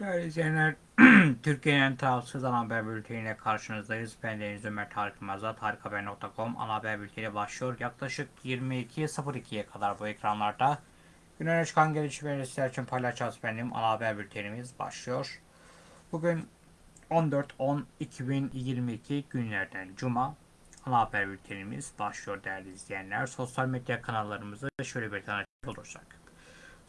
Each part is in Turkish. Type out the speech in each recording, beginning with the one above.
Değerli izleyenler, Türkiye'nin tarafsız ana haber bülteniyle karşınızdayız. Ben Deniz Ömer Tarık Yılmaz'da tarikhaber.com ana haber bülteni başlıyor. Yaklaşık 22.02'ye kadar bu ekranlarda güne çıkan gelişmeleri sizler için paylaşacağız benim ana haber bültenimiz başlıyor. Bugün 14-10-2022 günlerden Cuma ana haber bültenimiz başlıyor değerli izleyenler. Sosyal medya kanallarımızı şöyle bir tanıtacak olursak.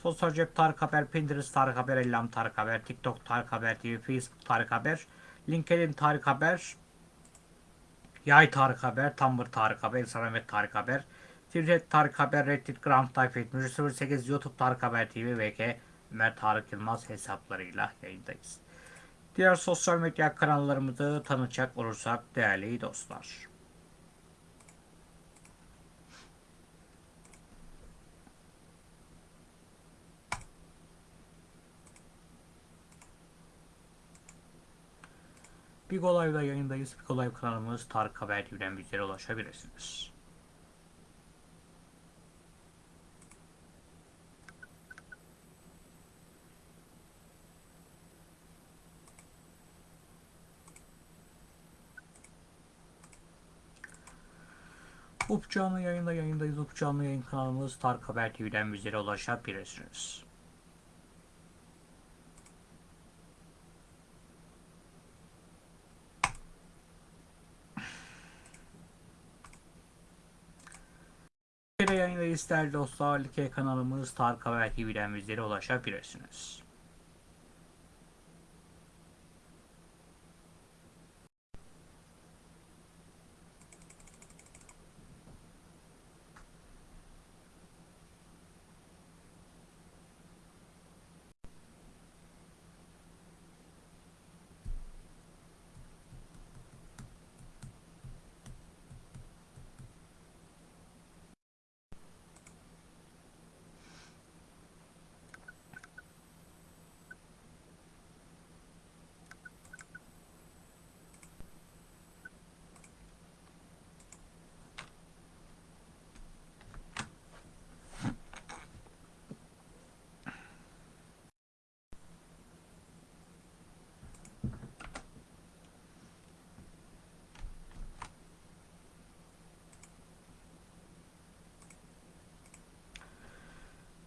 Sosyal cep Tarık Haber, Pinterest Tarık Haber, Ellam Tarık Haber, TikTok Tarık Haber TV, Facebook Tarık Haber, LinkedIn Tarık Haber, Yay Tarık Haber, Tumblr Tarık Haber, Instagram ve Tarık Haber, Twitter Tarık Haber, Reddit, takip etmiş, 08 YouTube Tarık Haber TV ve Ömer Tarık Yılmaz hesaplarıyla yayındayız. Diğer sosyal medya kanallarımızı tanıtacak olursak değerli dostlar. Big Olay'da yayındayız. Big Olay kanalımız Tarık Haber TV'den bizlere ulaşabilirsiniz. Up canlı yayında yayındayız. Up yayın kanalımız Tarık Haber TV'den bizlere ulaşabilirsiniz. Bir yayındayız değerli dostlar. Like kanalımız Tarık Haber TV'den bizlere ulaşabilirsiniz.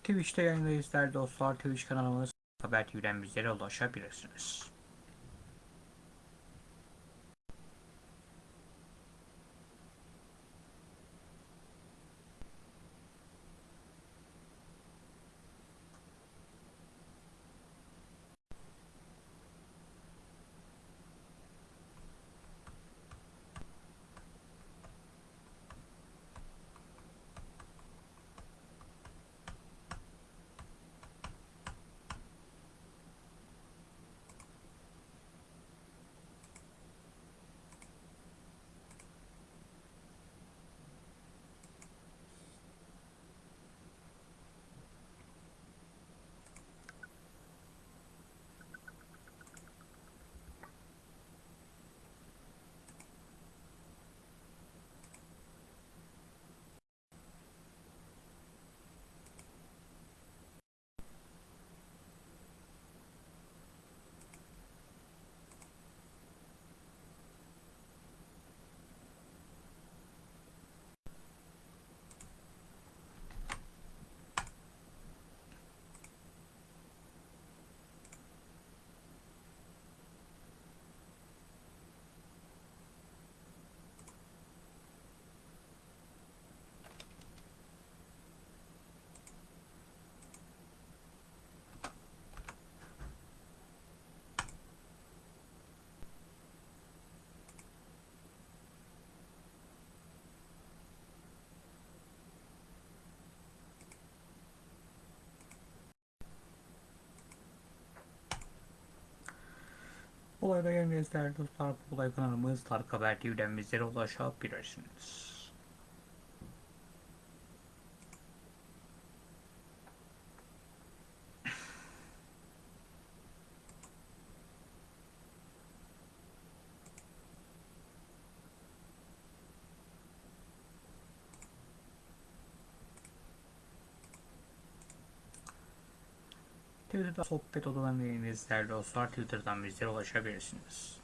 Twitch'te yayındayız değerli dostlar. Twitch kanalımız Haber TV'den bizlere ulaşabilirsiniz. Olayda yayındayız değerli dostlar. Bu olay kanalımız Tarık Haber TV'den bizlere ulaşabilirsiniz. Twitter'da sohbet odalarına yayınlayız değerli dostlar. Twitter'dan bizlere ulaşabilirsiniz.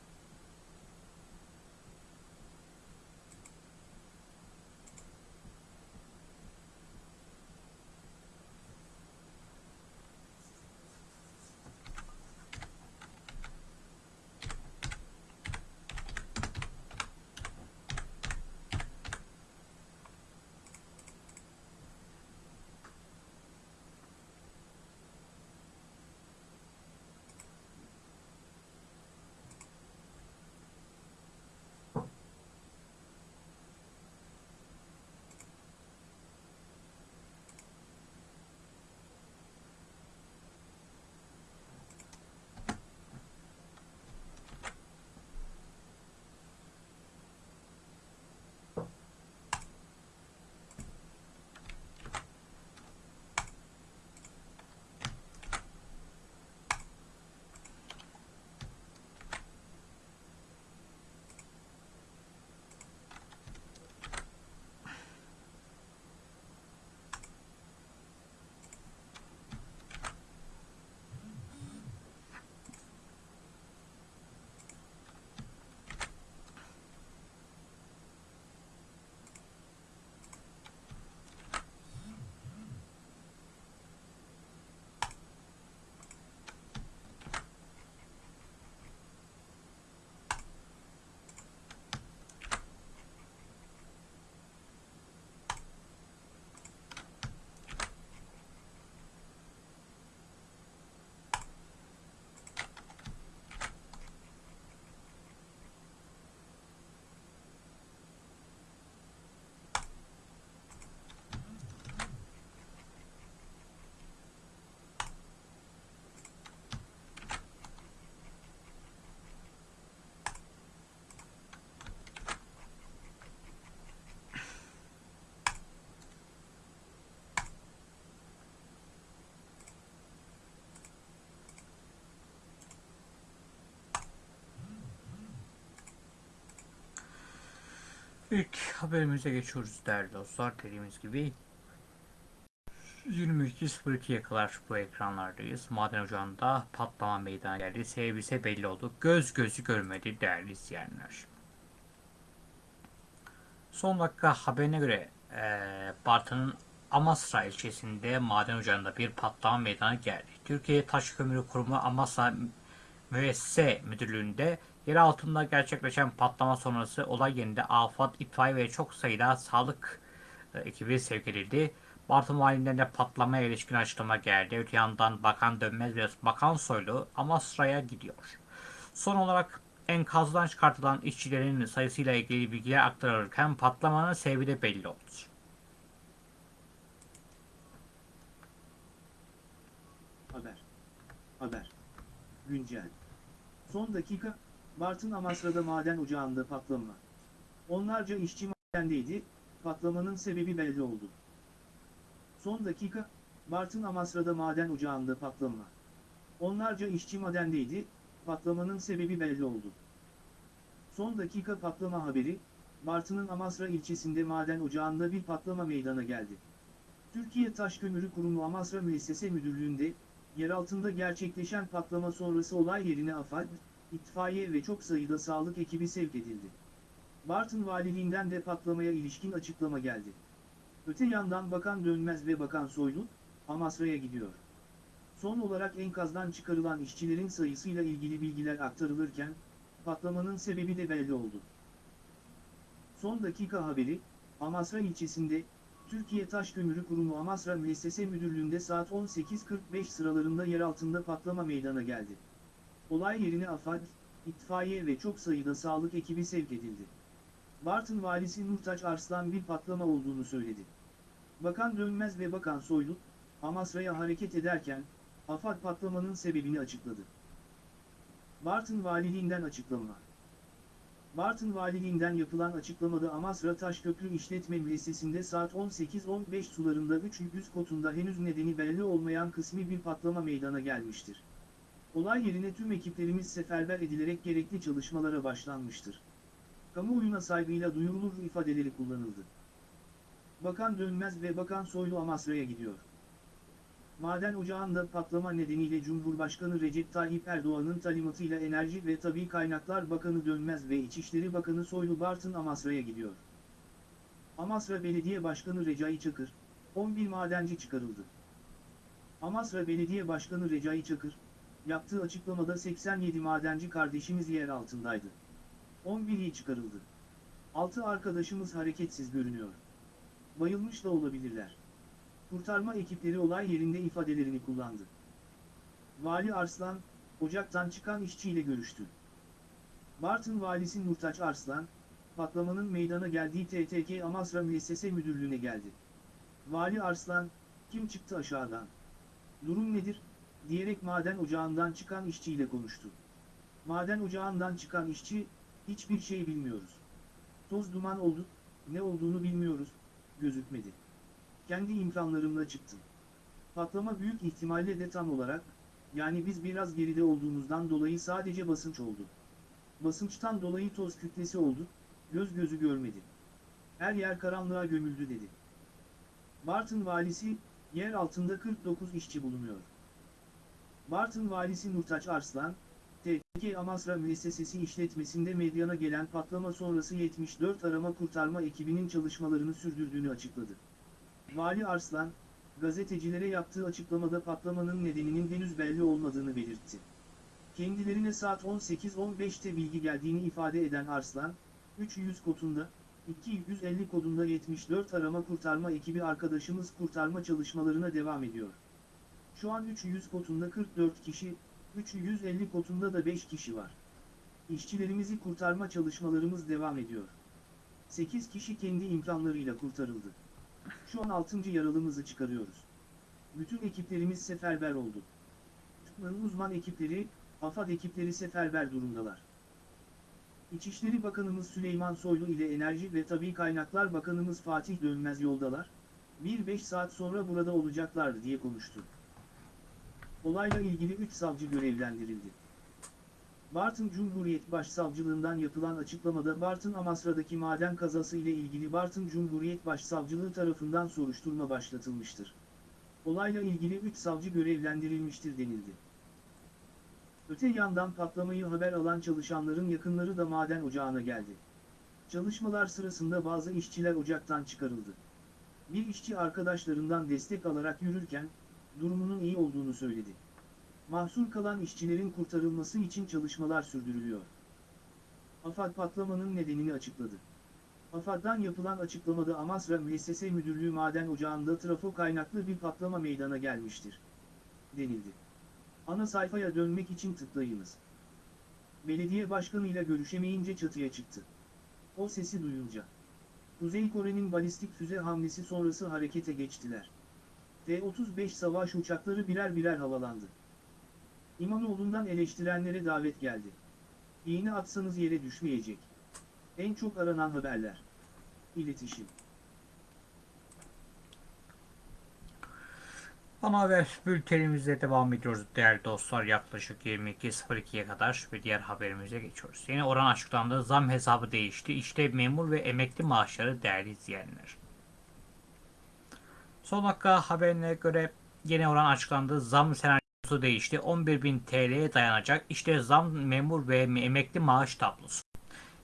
İlk haberimize geçiyoruz değerli dostlar. Dediğimiz gibi 22.02'ye kadar bu ekranlardayız. Maden ocağında patlama meydana geldi. Sebebi ise belli oldu. Göz gözü görmedi değerli izleyenler. Son dakika haberine göre e, Bartın'ın Amasra ilçesinde maden ocağında bir patlama meydana geldi. Türkiye Taş Kömürü Kurumu Amasra Müessese Müdürlüğü'nde yer altında gerçekleşen patlama sonrası olay yerinde afat, itfaiye ve çok sayıda sağlık e, ekibi sevk edildi. Bartın Valiliğinden de patlamaya ilişkin açıklama geldi. Öte yandan Bakan Dönmez ve Bakan Soylu Amasra'ya gidiyor. Son olarak enkazdan çıkartılan işçilerin sayısıyla ilgili bilgiler aktarılırken patlamanın sebebi de belli oldu. Haber. Haber. Güncel. Son dakika, Bartın Amasra'da maden ocağında patlama. Onlarca işçi madendeydi, patlamanın sebebi belli oldu. Son dakika, Bartın Amasra'da maden ocağında patlama. Onlarca işçi madendeydi, patlamanın sebebi belli oldu. Son dakika patlama haberi, Bartın'ın Amasra ilçesinde maden ocağında bir patlama meydana geldi. Türkiye Taş Kömürü Kurumu Amasra Müessese Müdürlüğü'nde, yer altında gerçekleşen patlama sonrası olay yerine AFAD, itfaiye ve çok sayıda sağlık ekibi sevk edildi. Bartın Valiliğinden de patlamaya ilişkin açıklama geldi. Öte yandan Bakan Dönmez ve Bakan Soylu, Amasra'ya gidiyor. Son olarak enkazdan çıkarılan işçilerin sayısıyla ilgili bilgiler aktarılırken, patlamanın sebebi de belli oldu. Son dakika haberi, Amasra ilçesinde, Türkiye Taş Kömürü Kurumu Amasra Müessese Müdürlüğü'nde saat 18.45 sıralarında yer altında patlama meydana geldi. Olay yerine AFAD, itfaiye ve çok sayıda sağlık ekibi sevk edildi. Bartın valisi Nurtaç Arslan bir patlama olduğunu söyledi. Bakan Dönmez ve Bakan Soylu, Amasra'ya hareket ederken, AFAD patlamanın sebebini açıkladı. Bartın Valiliğinden açıklama. Bartın Valiliğinden yapılan açıklamada Amasra Taşköprü İşletme Müessesinde saat 18.15 sularında 300 kotunda henüz nedeni belli olmayan kısmi bir patlama meydana gelmiştir. Olay yerine tüm ekiplerimiz seferber edilerek gerekli çalışmalara başlanmıştır. Kamuoyuna saygıyla duyurulur ifadeleri kullanıldı. Bakan Dönmez ve Bakan Soylu Amasra'ya gidiyor. Maden ocağında patlama nedeniyle Cumhurbaşkanı Recep Tayyip Erdoğan'ın talimatıyla Enerji ve Tabi Kaynaklar Bakanı Dönmez ve İçişleri Bakanı Soylu Bartın Amasra'ya gidiyor. Amasra Belediye Başkanı Recai Çakır, 11 madenci çıkarıldı. Amasra Belediye Başkanı Recai Çakır, yaptığı açıklamada 87 madenci kardeşimiz yer altındaydı. 11'i çıkarıldı. 6 arkadaşımız hareketsiz görünüyor. Bayılmış da olabilirler. Kurtarma ekipleri olay yerinde ifadelerini kullandı. Vali Arslan, ocaktan çıkan işçiyle görüştü. Bartın Valisi Nurtaç Arslan, patlamanın meydana geldiği TTK Amasra Müessese Müdürlüğü'ne geldi. Vali Arslan, kim çıktı aşağıdan? Durum nedir? Diyerek maden ocağından çıkan işçiyle konuştu. Maden ocağından çıkan işçi, hiçbir şey bilmiyoruz. Toz duman oldu, ne olduğunu bilmiyoruz, gözükmedi. Kendi imkanlarımla çıktım. Patlama büyük ihtimalle de tam olarak, yani biz biraz geride olduğumuzdan dolayı sadece basınç oldu. Basınçtan dolayı toz kütlesi oldu, göz gözü görmedi. Her yer karanlığa gömüldü dedi. Bartın valisi, yer altında 49 işçi bulunuyor. Bartın valisi Nurtaç Arslan, TK Amasra Müessesesi işletmesinde medyana gelen patlama sonrası 74 arama kurtarma ekibinin çalışmalarını sürdürdüğünü açıkladı. Vali Arslan, gazetecilere yaptığı açıklamada patlamanın nedeninin henüz belli olmadığını belirtti. Kendilerine saat 18.15'te bilgi geldiğini ifade eden Arslan, 300 kodunda, 250 kodunda 74 arama kurtarma ekibi arkadaşımız kurtarma çalışmalarına devam ediyor. Şu an 300 kotunda 44 kişi, 350 kotunda da 5 kişi var. İşçilerimizi kurtarma çalışmalarımız devam ediyor. 8 kişi kendi imkanlarıyla kurtarıldı. Şu an 6. yaralımızı çıkarıyoruz. Bütün ekiplerimiz seferber oldu. TÜKMA'nın uzman ekipleri, AFAD ekipleri seferber durumdalar. İçişleri Bakanımız Süleyman Soylu ile Enerji ve Tabi Kaynaklar Bakanımız Fatih Dönmez yoldalar. 1-5 saat sonra burada olacaklardı diye konuştu. Olayla ilgili 3 savcı görevlendirildi. Bartın Cumhuriyet Başsavcılığından yapılan açıklamada Bartın Amasra'daki maden kazası ile ilgili Bartın Cumhuriyet Başsavcılığı tarafından soruşturma başlatılmıştır. Olayla ilgili 3 savcı görevlendirilmiştir denildi. Öte yandan patlamayı haber alan çalışanların yakınları da maden ocağına geldi. Çalışmalar sırasında bazı işçiler ocaktan çıkarıldı. Bir işçi arkadaşlarından destek alarak yürürken, durumunun iyi olduğunu söyledi. Mahsur kalan işçilerin kurtarılması için çalışmalar sürdürülüyor. AFAD patlamanın nedenini açıkladı. AFAD'dan yapılan açıklamada Amasra Müessese Müdürlüğü maden ocağında trafo kaynaklı bir patlama meydana gelmiştir. Denildi. Ana sayfaya dönmek için tıklayınız. Belediye başkanıyla görüşemeyince çatıya çıktı. O sesi duyunca. Kuzey Kore'nin balistik füze hamlesi sonrası harekete geçtiler. T-35 savaş uçakları birer birer havalandı. İmamoğlu'ndan eleştirenlere davet geldi. İğne atsanız yere düşmeyecek. En çok aranan haberler. İletişim. Ana haber bültenimize devam ediyoruz değerli dostlar. Yaklaşık 22.02'ye kadar ve diğer haberimize geçiyoruz. Yeni oran açıklandı. Zam hesabı değişti. İşte memur ve emekli maaşları değerli izleyenler. Son dakika haberine göre yeni oran açıklandı. Zam senaryosu değişti. 11.000 TL'ye dayanacak. İşte zam memur ve emekli maaş tablosu.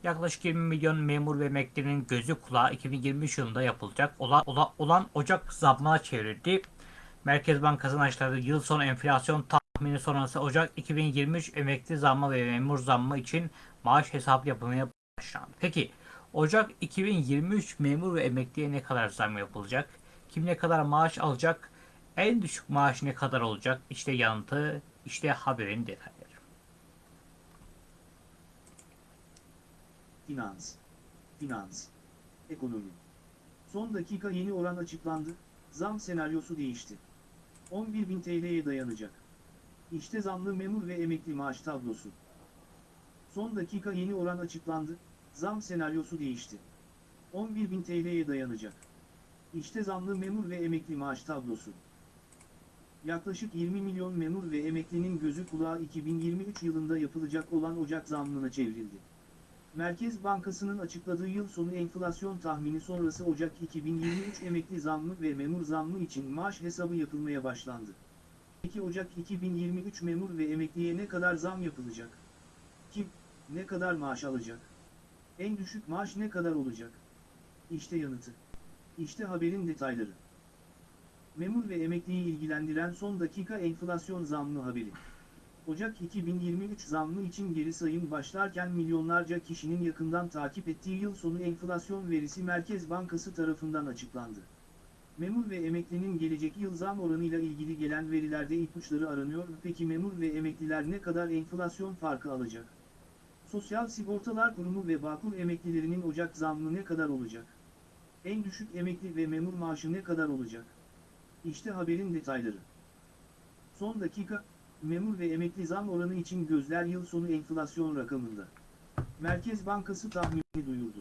Yaklaşık 20 milyon memur ve emeklinin gözü kulağı 2023 yılında yapılacak olan, olan, olan Ocak zammına çevrildi. Merkez Bankası'nın açıkladığı yıl sonu enflasyon tahmini sonrası Ocak 2023 emekli zammı ve memur zammı için maaş hesabı yapılmaya başlandı. Peki Ocak 2023 memur ve emekliye ne kadar zam yapılacak? Kim ne kadar maaş alacak? En düşük maaş ne kadar olacak? İşte yanıtı, işte haberin detayları. Finans. Finans. Ekonomi. Son dakika yeni oran açıklandı, zam senaryosu değişti. 11.000 TL'ye dayanacak. İşte zamlı memur ve emekli maaş tablosu. Son dakika yeni oran açıklandı, zam senaryosu değişti. 11.000 TL'ye dayanacak. İşte zamlı memur ve emekli maaş tablosu. Yaklaşık 20 milyon memur ve emeklinin gözü kulağı 2023 yılında yapılacak olan Ocak zammına çevrildi. Merkez Bankası'nın açıkladığı yıl sonu enflasyon tahmini sonrası Ocak 2023 emekli zammı ve memur zammı için maaş hesabı yapılmaya başlandı. 12 Ocak 2023 memur ve emekliye ne kadar zam yapılacak? Kim, ne kadar maaş alacak? En düşük maaş ne kadar olacak? İşte yanıtı. İşte haberin detayları. Memur ve emekliyi ilgilendiren son dakika enflasyon zammı haberi. Ocak 2023 zammı için geri sayım başlarken milyonlarca kişinin yakından takip ettiği yıl sonu enflasyon verisi Merkez Bankası tarafından açıklandı. Memur ve emeklinin gelecek yıl zam oranıyla ilgili gelen verilerde ipuçları aranıyor. Peki memur ve emekliler ne kadar enflasyon farkı alacak? Sosyal Sigortalar Kurumu ve Bağkur emeklilerinin Ocak zammı ne kadar olacak? En düşük emekli ve memur maaşı ne kadar olacak? İşte haberin detayları. Son dakika, memur ve emekli zam oranı için gözler yıl sonu enflasyon rakamında. Merkez Bankası tahmini duyurdu.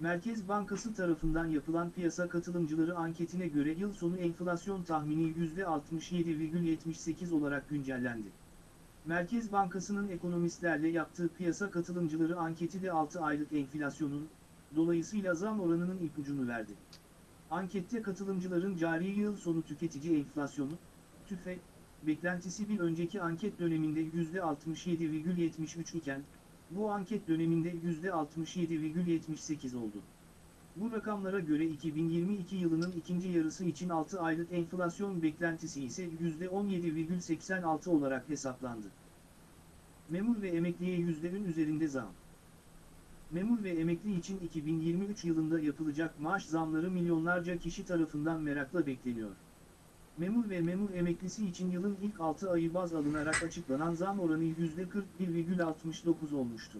Merkez Bankası tarafından yapılan piyasa katılımcıları anketine göre yıl sonu enflasyon tahmini %67,78 olarak güncellendi. Merkez Bankası'nın ekonomistlerle yaptığı piyasa katılımcıları anketi de 6 aylık enflasyonun, dolayısıyla zam oranının ipucunu verdi. Ankette katılımcıların cari yıl sonu tüketici enflasyonu, TÜFE, beklentisi bir önceki anket döneminde %67,73 iken, bu anket döneminde %67,78 oldu. Bu rakamlara göre 2022 yılının ikinci yarısı için 6 aylık enflasyon beklentisi ise %17,86 olarak hesaplandı. Memur ve emekliye %'ün üzerinde zam. Memur ve emekli için 2023 yılında yapılacak maaş zamları milyonlarca kişi tarafından merakla bekleniyor. Memur ve memur emeklisi için yılın ilk 6 ayı baz alınarak açıklanan zam oranı %41,69 olmuştu.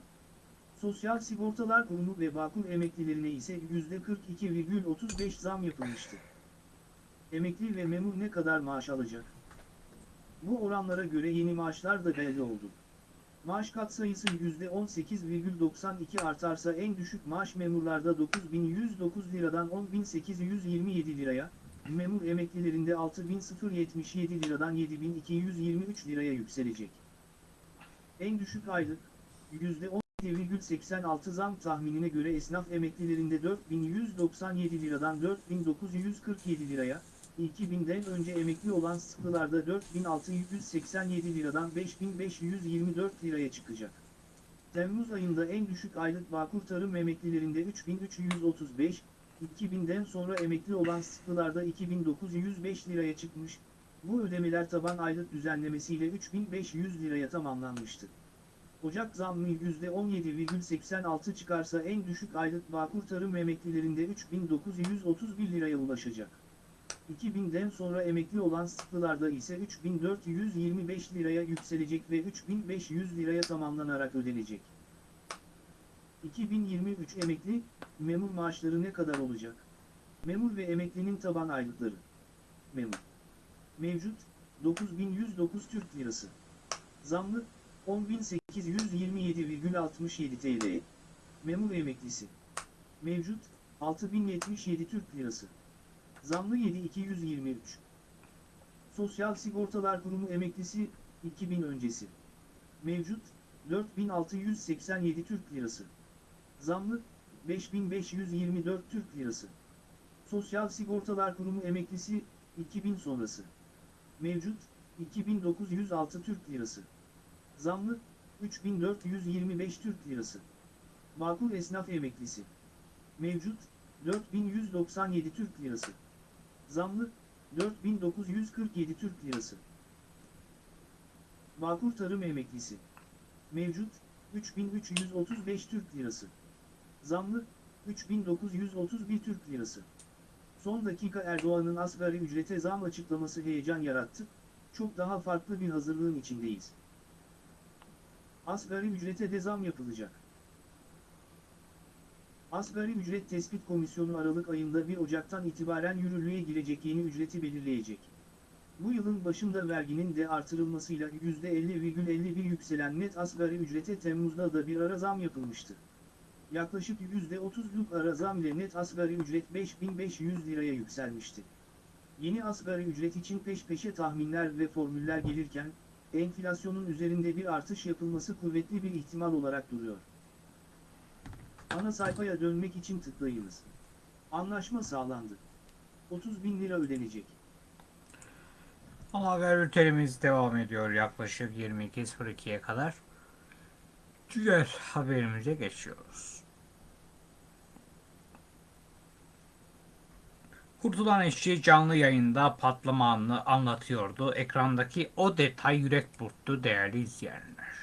Sosyal Sigortalar Kurumu ve Bağkur emeklilerine ise %42,35 zam yapılmıştı. Emekli ve memur ne kadar maaş alacak? Bu oranlara göre yeni maaşlar da belli oldu. Maaş katsayısı %18,92 artarsa en düşük maaş memurlarda 9109 liradan 10827 liraya, memur emeklilerinde 6077 liradan 7223 liraya yükselecek. En düşük aylık, %17,86 zam tahminine göre esnaf emeklilerinde 4197 liradan 4947 liraya, 2000'den önce emekli olan sıklılarda 4687 liradan 5524 liraya çıkacak. Temmuz ayında en düşük aylık Bağkur Tarım emeklilerinde 3335, 2000'den sonra emekli olan sıklılarda 2905 liraya çıkmış, bu ödemeler taban aylık düzenlemesiyle 3500 liraya tamamlanmıştı. Ocak zammı %17,86 çıkarsa en düşük aylık Bağkur Tarım emeklilerinde 3931 liraya ulaşacak. 2000'den sonra emekli olan sıklılarda ise 3425 liraya yükselecek ve 3500 liraya tamamlanarak ödenecek. 2023 emekli, memur maaşları ne kadar olacak? Memur ve emeklinin taban aylıkları. Memur. Mevcut, 9109 Türk Lirası. Zamlı, 10827,67 TL. Memur emeklisi. Mevcut, 6077 Türk Lirası. Zamlı 7223. Sosyal Sigortalar Kurumu emeklisi, 2000 öncesi. Mevcut, 4687 Türk Lirası. Zamlı, 5524 Türk Lirası. Sosyal Sigortalar Kurumu emeklisi, 2000 sonrası. Mevcut, 2906 Türk Lirası. Zamlı, 3425 Türk Lirası. Bağkur Esnaf Emeklisi. Mevcut, 4197 Türk Lirası. Zamlı, 4947 Türk Lirası. Bağkur Tarım Emeklisi. Mevcut, 3335 Türk Lirası. Zamlı, 3931 Türk Lirası. Son dakika Erdoğan'ın asgari ücrete zam açıklaması heyecan yarattı, çok daha farklı bir hazırlığın içindeyiz. Asgari ücrete de zam yapılacak. Asgari Ücret Tespit Komisyonu Aralık ayında 1 Ocak'tan itibaren yürürlüğe girecek yeni ücreti belirleyecek. Bu yılın başında verginin de artırılmasıyla %50,51 yükselen net asgari ücrete Temmuz'da da bir ara zam yapılmıştı. Yaklaşık %30'luk ara zam ile net asgari ücret 5500 liraya yükselmişti. Yeni asgari ücret için peş peşe tahminler ve formüller gelirken, enflasyonun üzerinde bir artış yapılması kuvvetli bir ihtimal olarak duruyor. Ana sayfaya dönmek için tıklayınız. Anlaşma sağlandı. 30 bin lira ödenecek. Haber bültenimiz devam ediyor yaklaşık 22.02'ye kadar. Diğer haberimize geçiyoruz. Kurtulan işçi canlı yayında patlama anını anlatıyordu. Ekrandaki o detay yürek burktu değerli izleyenler.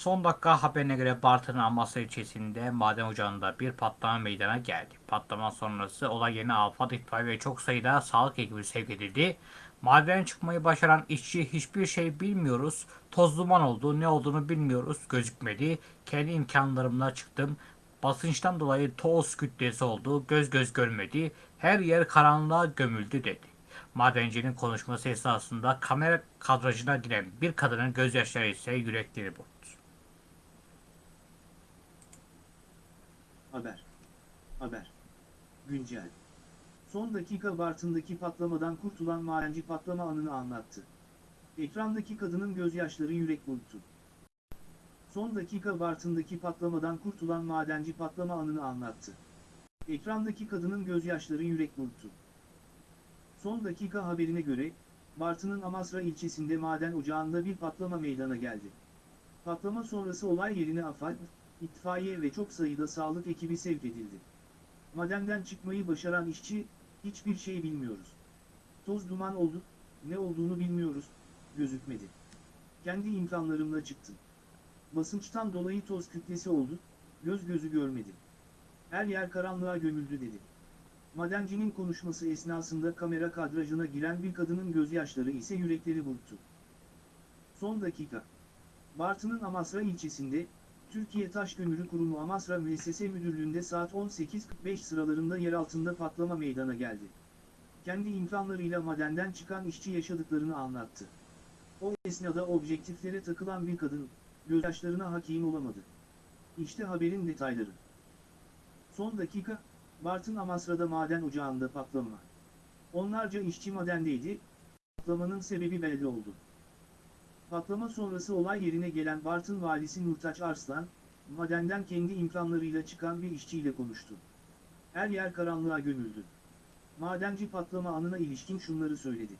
Son dakika haberine göre Bartın Amasya ilçesinde maden ocağında bir patlama meydana geldi. Patlama sonrası olay yerine AFAD itfaiye ve çok sayıda sağlık ekibi sevk edildi. Maden çıkmayı başaran işçi hiçbir şey bilmiyoruz. Toz duman oldu. Ne olduğunu bilmiyoruz. Gözükmedi. Kendi imkanlarımla çıktım. Basınçtan dolayı toz kütlesi oldu. Göz göz görmedi. Her yer karanlığa gömüldü dedi. Madencinin konuşması esnasında kamera kadrajına giren bir kadının gözyaşları ise yürekleri burktu. Haber. Haber. Güncel. Son dakika Bartın'daki patlamadan kurtulan madenci patlama anını anlattı. Ekrandaki kadının gözyaşları yürek burktu. Son dakika Bartın'daki patlamadan kurtulan madenci patlama anını anlattı. Ekrandaki kadının gözyaşları yürek burktu. Son dakika haberine göre, Bartın'ın Amasra ilçesinde maden ocağında bir patlama meydana geldi. Patlama sonrası olay yerine AFAD, itfaiye ve çok sayıda sağlık ekibi sevk edildi. Madenden çıkmayı başaran işçi, hiçbir şey bilmiyoruz. Toz duman oldu, ne olduğunu bilmiyoruz, gözükmedi. Kendi imkanlarımla çıktım. Basınçtan dolayı toz kütlesi oldu, göz gözü görmedi. Her yer karanlığa gömüldü dedi. Madencinin konuşması esnasında kamera kadrajına giren bir kadının gözyaşları ise yürekleri burktu. Son dakika. Bartın'ın Amasra ilçesinde, Türkiye Taş Kömürü Kurumu Amasra Müessese Müdürlüğü'nde saat 18.45 sıralarında yer altında patlama meydana geldi. Kendi imkanlarıyla madenden çıkan işçi yaşadıklarını anlattı. O esnada objektiflere takılan bir kadın, gözyaşlarına hakim olamadı. İşte haberin detayları. Son dakika, Bartın Amasra'da maden ocağında patlama. Onlarca işçi madendeydi, patlamanın sebebi belli oldu. Patlama sonrası olay yerine gelen Bartın valisi Nurtaç Arslan, madenden kendi imkanlarıyla çıkan bir işçiyle konuştu. Her yer karanlığa gömüldü. Madenci patlama anına ilişkin şunları söyledi.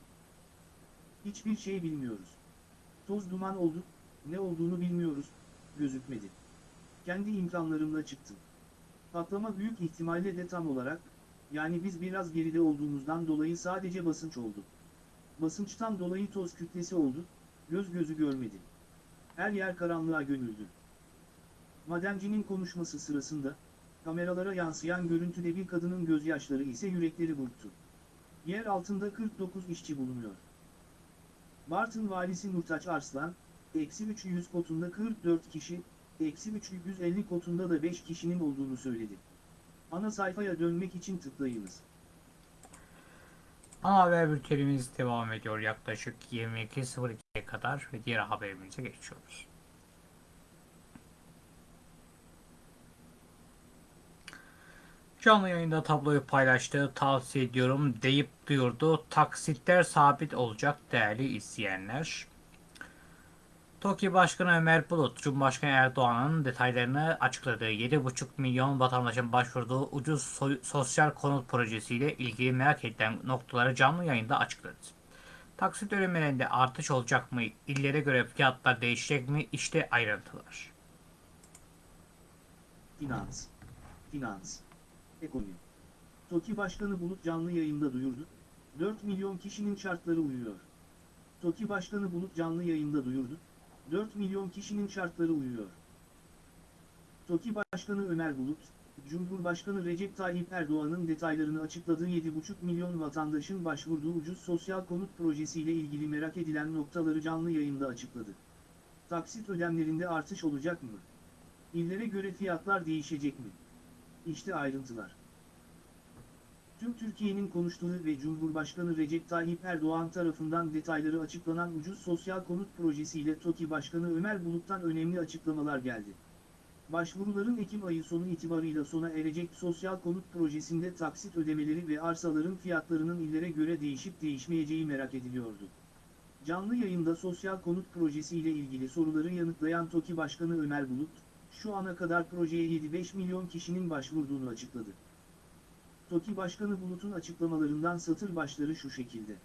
Hiçbir şey bilmiyoruz. Toz duman oldu, ne olduğunu bilmiyoruz, gözükmedi. Kendi imkanlarımla çıktım. Patlama büyük ihtimalle de tam olarak, yani biz biraz geride olduğumuzdan dolayı sadece basınç oldu. Basınçtan dolayı toz kütlesi oldu, göz gözü görmedi. Her yer karanlığa gömüldü. Madencinin konuşması sırasında, kameralara yansıyan görüntüde bir kadının gözyaşları ise yürekleri burktu. Yer altında 49 işçi bulunuyor. Bartın valisi Nurtaç Arslan, eksi 300 kotunda 44 kişi, eksi 350 kotunda da 5 kişinin olduğunu söyledi. Ana sayfaya dönmek için tıklayınız. Ana haber bültenimiz devam ediyor yaklaşık 22.02'ye kadar ve diğer haberimize geçiyoruz. Canlı yayında tabloyu paylaştı, tavsiye ediyorum deyip duyurdu. Taksitler sabit olacak değerli izleyenler. TOKİ Başkanı Ömer Bulut, Cumhurbaşkanı Erdoğan'ın detaylarını açıkladığı 7,5 milyon vatandaşın başvurduğu ucuz so- sosyal konut projesiyle ilgili merak edilen noktaları canlı yayında açıkladı. Taksit ödemelerinde artış olacak mı? İllere göre fiyatlar değişecek mi? İşte ayrıntılar. Finans. Finans. Ekonomi. TOKİ Başkanı Bulut canlı yayında duyurdu. 4 milyon kişinin şartları uyuyor. TOKİ Başkanı Bulut canlı yayında duyurdu. 4 milyon kişinin şartları uyuyor. TOKİ Başkanı Ömer Bulut, Cumhurbaşkanı Recep Tayyip Erdoğan'ın detaylarını açıkladığı 7,5 milyon vatandaşın başvurduğu ucuz sosyal konut projesiyle ilgili merak edilen noktaları canlı yayında açıkladı. Taksit ödemlerinde artış olacak mı? İllere göre fiyatlar değişecek mi? İşte ayrıntılar. Tüm Türkiye'nin konuştuğu ve Cumhurbaşkanı Recep Tayyip Erdoğan tarafından detayları açıklanan ucuz sosyal konut projesiyle TOKİ Başkanı Ömer Bulut'tan önemli açıklamalar geldi. Başvuruların Ekim ayı sonu itibarıyla sona erecek sosyal konut projesinde taksit ödemeleri ve arsaların fiyatlarının illere göre değişip değişmeyeceği merak ediliyordu. Canlı yayında sosyal konut projesi ile ilgili soruları yanıtlayan TOKİ Başkanı Ömer Bulut, şu ana kadar projeye 7-5 milyon kişinin başvurduğunu açıkladı. TOKİ Başkanı Bulut'un açıklamalarından satır başları şu şekilde.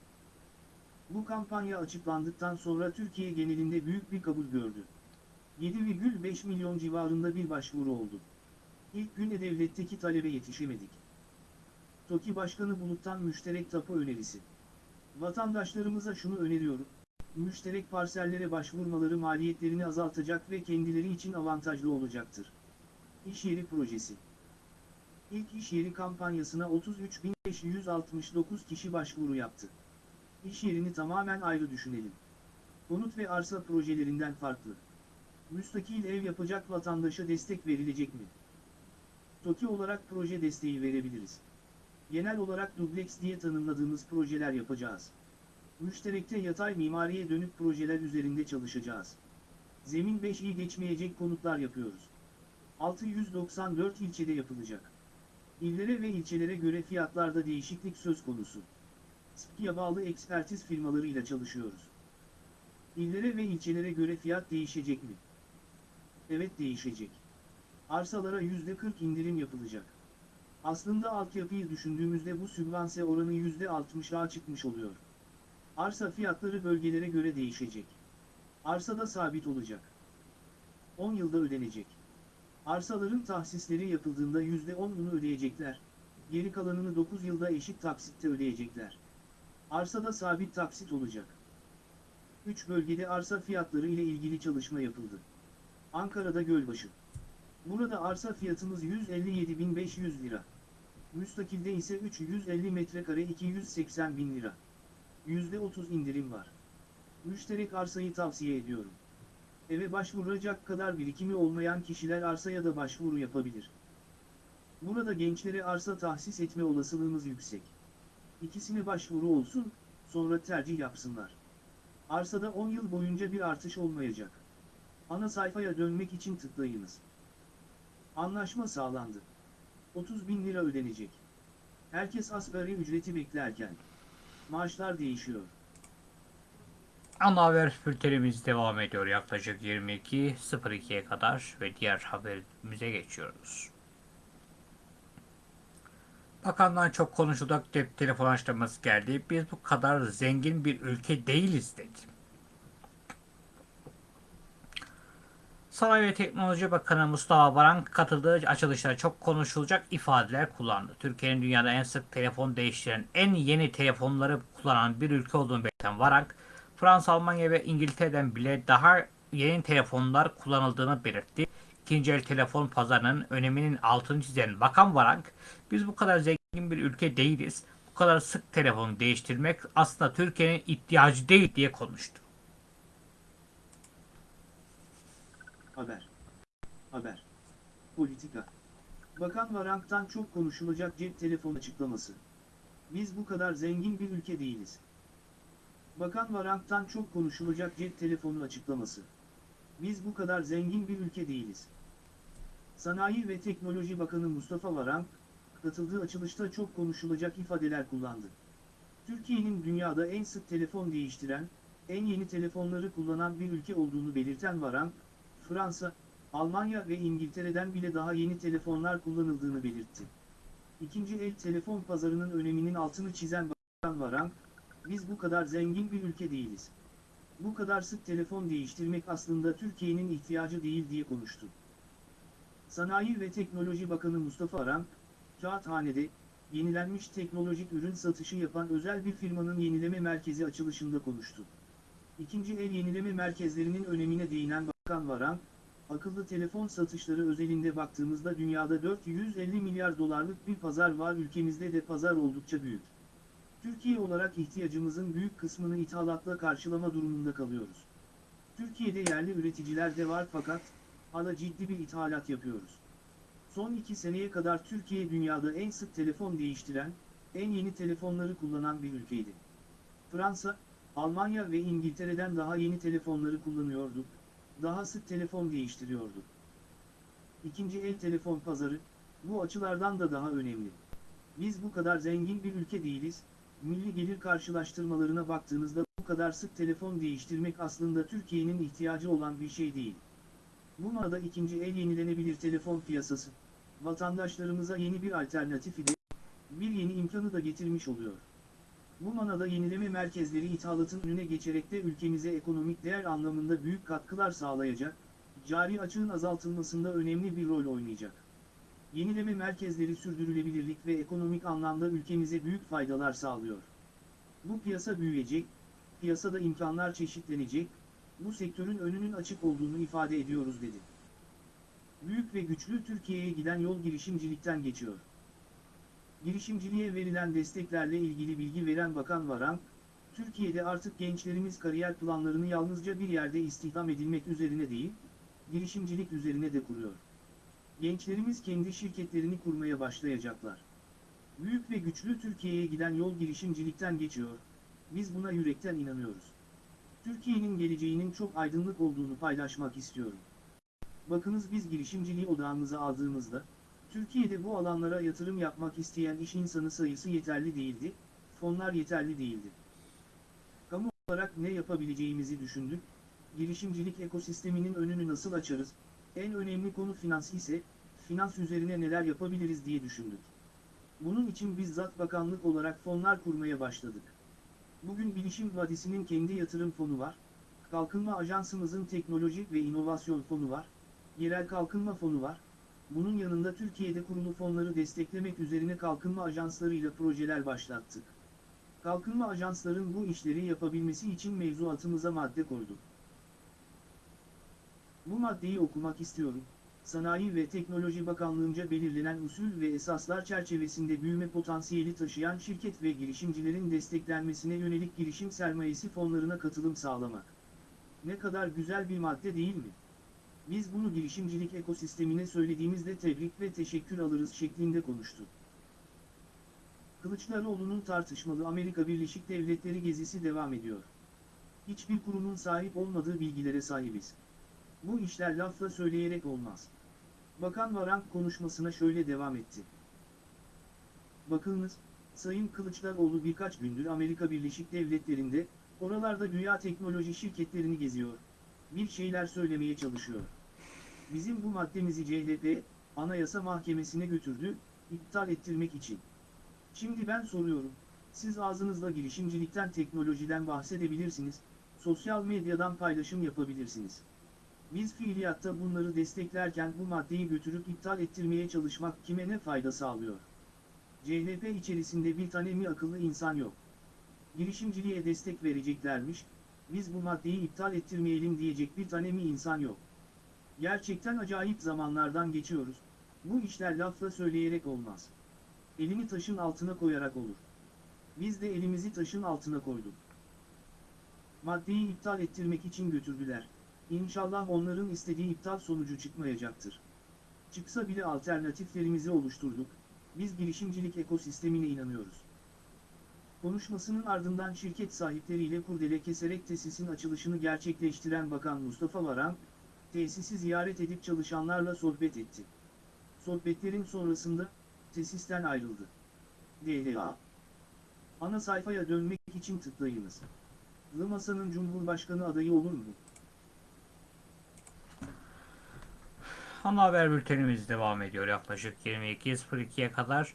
Bu kampanya açıklandıktan sonra Türkiye genelinde büyük bir kabul gördü. 7,5 milyon civarında bir başvuru oldu. İlk gün devletteki talebe yetişemedik. TOKİ Başkanı Bulut'tan müşterek tapu önerisi. Vatandaşlarımıza şunu öneriyorum. Müşterek parsellere başvurmaları maliyetlerini azaltacak ve kendileri için avantajlı olacaktır. İş yeri projesi. İlk iş yeri kampanyasına 33.569 kişi başvuru yaptı. İş yerini tamamen ayrı düşünelim. Konut ve arsa projelerinden farklı. Müstakil ev yapacak vatandaşa destek verilecek mi? TOKİ olarak proje desteği verebiliriz. Genel olarak dubleks diye tanımladığımız projeler yapacağız. Müşterekte yatay mimariye dönük projeler üzerinde çalışacağız. Zemin 5'i geçmeyecek konutlar yapıyoruz. 694 ilçede yapılacak. İllere ve ilçelere göre fiyatlarda değişiklik söz konusu. SPİ'ye bağlı ekspertiz firmalarıyla çalışıyoruz. İllere ve ilçelere göre fiyat değişecek mi? Evet değişecek. Arsalara %40 indirim yapılacak. Aslında altyapıyı düşündüğümüzde bu sübvanse oranı %60'a çıkmış oluyor. Arsa fiyatları bölgelere göre değişecek. Arsada sabit olacak. 10 yılda ödenecek. Arsaların tahsisleri yapıldığında %10'unu ödeyecekler, geri kalanını 9 yılda eşit taksitte ödeyecekler. Arsada sabit taksit olacak. 3 bölgede arsa fiyatları ile ilgili çalışma yapıldı. Ankara'da Gölbaşı. Burada arsa fiyatımız 157.500 lira. Müstakilde ise 350 metrekare 280 bin lira. %30 indirim var. Müşterek arsayı tavsiye ediyorum. Eve başvuracak kadar birikimi olmayan kişiler arsaya da başvuru yapabilir. Burada gençlere arsa tahsis etme olasılığımız yüksek. İkisine başvuru olsun, sonra tercih yapsınlar. Arsada 10 yıl boyunca bir artış olmayacak. Ana sayfaya dönmek için tıklayınız. Anlaşma sağlandı. 30 bin lira ödenecek. Herkes asgari ücreti beklerken. Maaşlar değişiyor. Ana haber bültenimiz devam ediyor yaklaşık 22.02'ye kadar ve diğer haberimize geçiyoruz. Bakandan çok konuşulacak telefon açıklaması geldi. Biz bu kadar zengin bir ülke değiliz dedi. Sanayi ve Teknoloji Bakanı Mustafa Varank katıldığı açılışta çok konuşulacak ifadeler kullandı. Türkiye'nin dünyada en sık telefon değiştiren, en yeni telefonları kullanan bir ülke olduğunu belirten Varank, Fransa, Almanya ve İngiltere'den bile daha yeni telefonlar kullanıldığını belirtti. İkinci el telefon pazarının öneminin altını çizen Bakan Varank, biz bu kadar zengin bir ülke değiliz. Bu kadar sık telefon değiştirmek aslında Türkiye'nin ihtiyacı değil diye konuştu. Haber. Haber. Politika. Bakan Varank'tan çok konuşulacak cep telefon açıklaması. Biz bu kadar zengin bir ülke değiliz. Bakan Varank'tan çok konuşulacak cep telefonu açıklaması. Biz bu kadar zengin bir ülke değiliz. Sanayi ve Teknoloji Bakanı Mustafa Varank, katıldığı açılışta çok konuşulacak ifadeler kullandı. Türkiye'nin dünyada en sık telefon değiştiren, en yeni telefonları kullanan bir ülke olduğunu belirten Varank, Fransa, Almanya ve İngiltere'den bile daha yeni telefonlar kullanıldığını belirtti. İkinci el telefon pazarının öneminin altını çizen Bakan Varank, biz bu kadar zengin bir ülke değiliz. Bu kadar sık telefon değiştirmek aslında Türkiye'nin ihtiyacı değil diye konuştu. Sanayi ve Teknoloji Bakanı Mustafa Varank, Kağıthane'de, yenilenmiş teknolojik ürün satışı yapan özel bir firmanın yenileme merkezi açılışında konuştu. İkinci el yenileme merkezlerinin önemine değinen Bakan Varank, akıllı telefon satışları özelinde baktığımızda dünyada 450 milyar dolarlık bir pazar var ülkemizde de pazar oldukça büyük. Türkiye olarak ihtiyacımızın büyük kısmını ithalatla karşılama durumunda kalıyoruz. Türkiye'de yerli üreticiler de var fakat, hala ciddi bir ithalat yapıyoruz. Son iki seneye kadar Türkiye dünyada en sık telefon değiştiren, en yeni telefonları kullanan bir ülkeydi. Fransa, Almanya ve İngiltere'den daha yeni telefonları kullanıyordu, daha sık telefon değiştiriyordu. İkinci el telefon pazarı, bu açılardan da daha önemli. Biz bu kadar zengin bir ülke değiliz, milli gelir karşılaştırmalarına baktığınızda bu kadar sık telefon değiştirmek aslında Türkiye'nin ihtiyacı olan bir şey değil. Bu manada ikinci el yenilenebilir telefon piyasası, vatandaşlarımıza yeni bir alternatifi de, bir yeni imkanı da getirmiş oluyor. Bu manada yenileme merkezleri ithalatın önüne geçerek de ülkemize ekonomik değer anlamında büyük katkılar sağlayacak, cari açığın azaltılmasında önemli bir rol oynayacak. Yenileme merkezleri sürdürülebilirlik ve ekonomik anlamda ülkemize büyük faydalar sağlıyor. Bu piyasa büyüyecek, piyasada imkanlar çeşitlenecek, bu sektörün önünün açık olduğunu ifade ediyoruz dedi. Büyük ve güçlü Türkiye'ye giden yol girişimcilikten geçiyor. Girişimciliğe verilen desteklerle ilgili bilgi veren Bakan Varank, Türkiye'de artık gençlerimiz kariyer planlarını yalnızca bir yerde istihdam edilmek üzerine değil, girişimcilik üzerine de kuruyor. Gençlerimiz kendi şirketlerini kurmaya başlayacaklar. Büyük ve güçlü Türkiye'ye giden yol girişimcilikten geçiyor, biz buna yürekten inanıyoruz. Türkiye'nin geleceğinin çok aydınlık olduğunu paylaşmak istiyorum. Bakınız biz girişimciliği odağımıza aldığımızda, Türkiye'de bu alanlara yatırım yapmak isteyen iş insanı sayısı yeterli değildi, fonlar yeterli değildi. Kamu olarak ne yapabileceğimizi düşündük, girişimcilik ekosisteminin önünü nasıl açarız, en önemli konu finans ise, finans üzerine neler yapabiliriz diye düşündük. Bunun için bizzat bakanlık olarak fonlar kurmaya başladık. Bugün Bilişim Vadisi'nin kendi yatırım fonu var, Kalkınma Ajansımızın teknoloji ve inovasyon fonu var, Yerel Kalkınma Fonu var, bunun yanında Türkiye'de kurulu fonları desteklemek üzerine kalkınma ajanslarıyla projeler başlattık. Kalkınma ajansların bu işleri yapabilmesi için mevzuatımıza madde koyduk. Bu maddeyi okumak istiyorum. Sanayi ve Teknoloji Bakanlığı'nca belirlenen usul ve esaslar çerçevesinde büyüme potansiyeli taşıyan şirket ve girişimcilerin desteklenmesine yönelik girişim sermayesi fonlarına katılım sağlamak. Ne kadar güzel bir madde değil mi? Biz bunu girişimcilik ekosistemine söylediğimizde tebrik ve teşekkür alırız şeklinde konuştu. Kılıçdaroğlu'nun tartışmalı Amerika Birleşik Devletleri gezisi devam ediyor. Hiçbir kurumun sahip olmadığı bilgilere sahibiz. Bu işler lafla söyleyerek olmaz. Bakan Varank konuşmasına şöyle devam etti. Bakınız, Sayın Kılıçdaroğlu birkaç gündür Amerika Birleşik Devletleri'nde, oralarda dünya teknoloji şirketlerini geziyor. Bir şeyler söylemeye çalışıyor. Bizim bu maddemizi CHP, Anayasa Mahkemesi'ne götürdü, iptal ettirmek için. Şimdi ben soruyorum, siz ağzınızla girişimcilikten teknolojiden bahsedebilirsiniz, sosyal medyadan paylaşım yapabilirsiniz. Biz fiiliyatta bunları desteklerken bu maddeyi götürüp iptal ettirmeye çalışmak kime ne fayda sağlıyor? CHP içerisinde bir tane mi akıllı insan yok? Girişimciliğe destek vereceklermiş, biz bu maddeyi iptal ettirmeyelim diyecek bir tane mi insan yok? Gerçekten acayip zamanlardan geçiyoruz, bu işler lafla söyleyerek olmaz. Elini taşın altına koyarak olur. Biz de elimizi taşın altına koyduk. Maddeyi iptal ettirmek için götürdüler. İnşallah onların istediği iptal sonucu çıkmayacaktır. Çıksa bile alternatiflerimizi oluşturduk, biz girişimcilik ekosistemine inanıyoruz. Konuşmasının ardından şirket sahipleriyle kurdele keserek tesisin açılışını gerçekleştiren Bakan Mustafa Varank, tesisi ziyaret edip çalışanlarla sohbet etti. Sohbetlerin sonrasında, tesisten ayrıldı. DLA Ana sayfaya dönmek için tıklayınız. Lımasa'nın Cumhurbaşkanı adayı olur mu? Ana haber bültenimiz devam ediyor yaklaşık 22.02'ye kadar.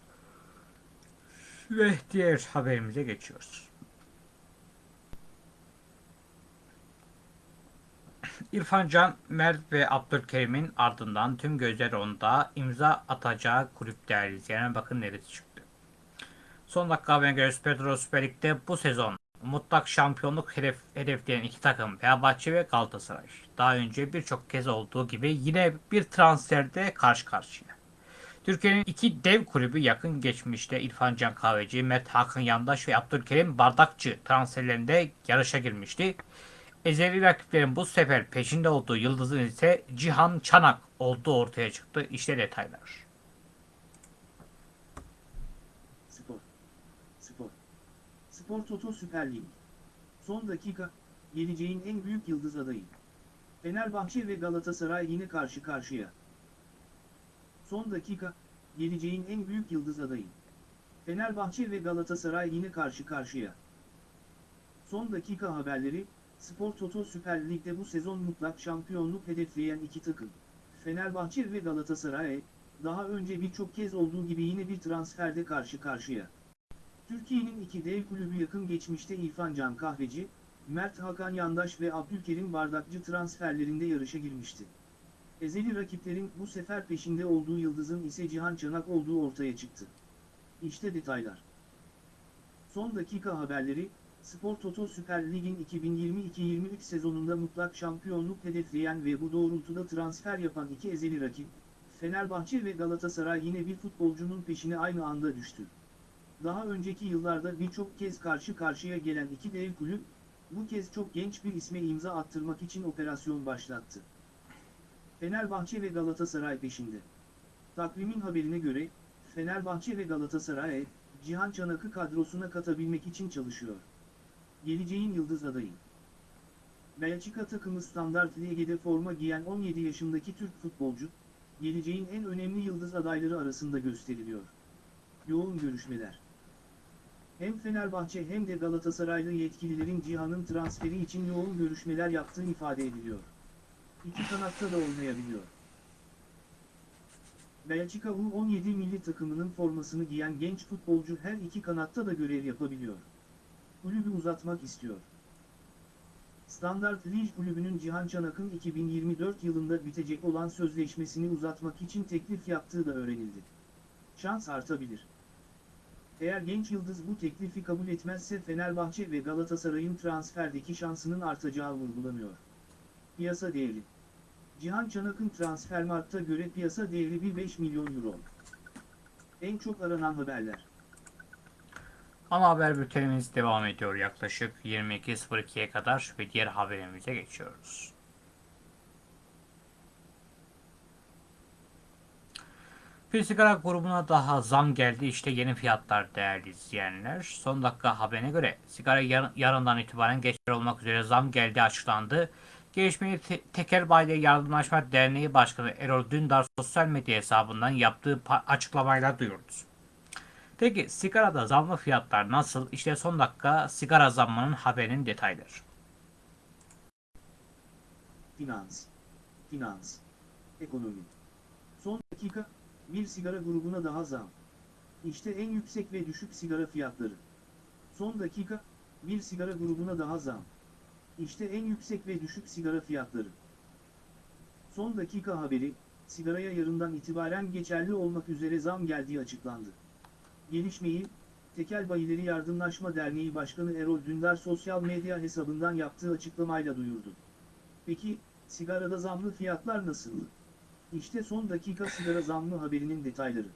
Ve diğer haberimize geçiyoruz. İrfan Can, Mert ve Abdülkerim'in ardından tüm gözler onda imza atacağı kulüp değerli izleyenler bakın neresi çıktı. Son dakika haberine göre Süper Süper Lig'de bu sezon mutlak şampiyonluk hedef, hedefleyen iki takım Fenerbahçe ve Galatasaray. Daha önce birçok kez olduğu gibi yine bir transferde karşı karşıya. Türkiye'nin iki dev kulübü yakın geçmişte İrfan Can Kahveci, Mert Hakan Yandaş ve Abdülkerim Bardakçı transferlerinde yarışa girmişti. Ezeli rakiplerin bu sefer peşinde olduğu yıldızın ise Cihan Çanak olduğu ortaya çıktı. İşte detaylar. Spor. Spor. Spor Toto Süper Lig. Son dakika, geleceğin en büyük yıldız adayı. Fenerbahçe ve Galatasaray yine karşı karşıya. Son dakika, geleceğin en büyük yıldız adayı. Fenerbahçe ve Galatasaray yine karşı karşıya. Son dakika haberleri, Spor Toto Süper Lig'de bu sezon mutlak şampiyonluk hedefleyen iki takım. Fenerbahçe ve Galatasaray, daha önce birçok kez olduğu gibi yine bir transferde karşı karşıya. Türkiye'nin iki dev kulübü yakın geçmişte İrfan Can Kahveci, Mert Hakan Yandaş ve Abdülkerim Bardakçı transferlerinde yarışa girmişti. Ezeli rakiplerin bu sefer peşinde olduğu yıldızın ise Cihan Çanak olduğu ortaya çıktı. İşte detaylar. Son dakika haberleri, Spor Toto Süper Lig'in 2022-23 sezonunda mutlak şampiyonluk hedefleyen ve bu doğrultuda transfer yapan iki ezeli rakip, Fenerbahçe ve Galatasaray yine bir futbolcunun peşine aynı anda düştü. Daha önceki yıllarda birçok kez karşı karşıya gelen iki dev kulüp, bu kez çok genç bir isme imza attırmak için operasyon başlattı. Fenerbahçe ve Galatasaray peşinde. Takvimin haberine göre, Fenerbahçe ve Galatasaray, Cihan Çanak'ı kadrosuna katabilmek için çalışıyor. Geleceğin yıldız adayı. Belçika takımı Standard Lige'de forma giyen 17 yaşındaki Türk futbolcu, geleceğin en önemli yıldız adayları arasında gösteriliyor. Yoğun görüşmeler. Hem Fenerbahçe hem de Galatasaraylı yetkililerin Cihan'ın transferi için yoğun görüşmeler yaptığı ifade ediliyor. İki kanatta da oynayabiliyor. Belçika U17 milli takımının formasını giyen genç futbolcu her iki kanatta da görev yapabiliyor. Kulübü uzatmak istiyor. Standard Liège kulübünün Cihan Çanak'ın 2024 yılında bitecek olan sözleşmesini uzatmak için teklif yaptığı da öğrenildi. Şans artabilir. Eğer genç yıldız bu teklifi kabul etmezse Fenerbahçe ve Galatasaray'ın transferdeki şansının artacağı vurgulanıyor. Piyasa değeri Cihan Çanak'ın Transfermarkt'a göre piyasa değeri 1,5 milyon euro. En çok aranan haberler. Ana haber bültenimiz devam ediyor yaklaşık 22.02'ye kadar ve diğer haberimize geçiyoruz. Bir sigara grubuna daha zam geldi. İşte yeni fiyatlar değerli izleyenler. Son dakika haberine göre sigara yar- yarından itibaren geçerli olmak üzere zam geldi açıklandı. Gelişmeyi Te- Tekel Bayileri Yardımlaşma Derneği Başkanı Erol Dündar sosyal medya hesabından yaptığı açıklamayla duyurdu. Peki sigarada zamlı fiyatlar nasıl? İşte son dakika sigara zammının haberinin detayları. Finans. Finans. Ekonomi. Son dakika, bir sigara grubuna daha zam. İşte en yüksek ve düşük sigara fiyatları. Son dakika, bir sigara grubuna daha zam. İşte en yüksek ve düşük sigara fiyatları. Son dakika haberi, sigaraya yarından itibaren geçerli olmak üzere zam geldiği açıklandı. Gelişmeyi, Tekel Bayileri Yardımlaşma Derneği Başkanı Erol Dündar sosyal medya hesabından yaptığı açıklamayla duyurdu. Peki, sigarada zamlı fiyatlar nasıldı? İşte son dakika sigara zamlı haberinin detayları.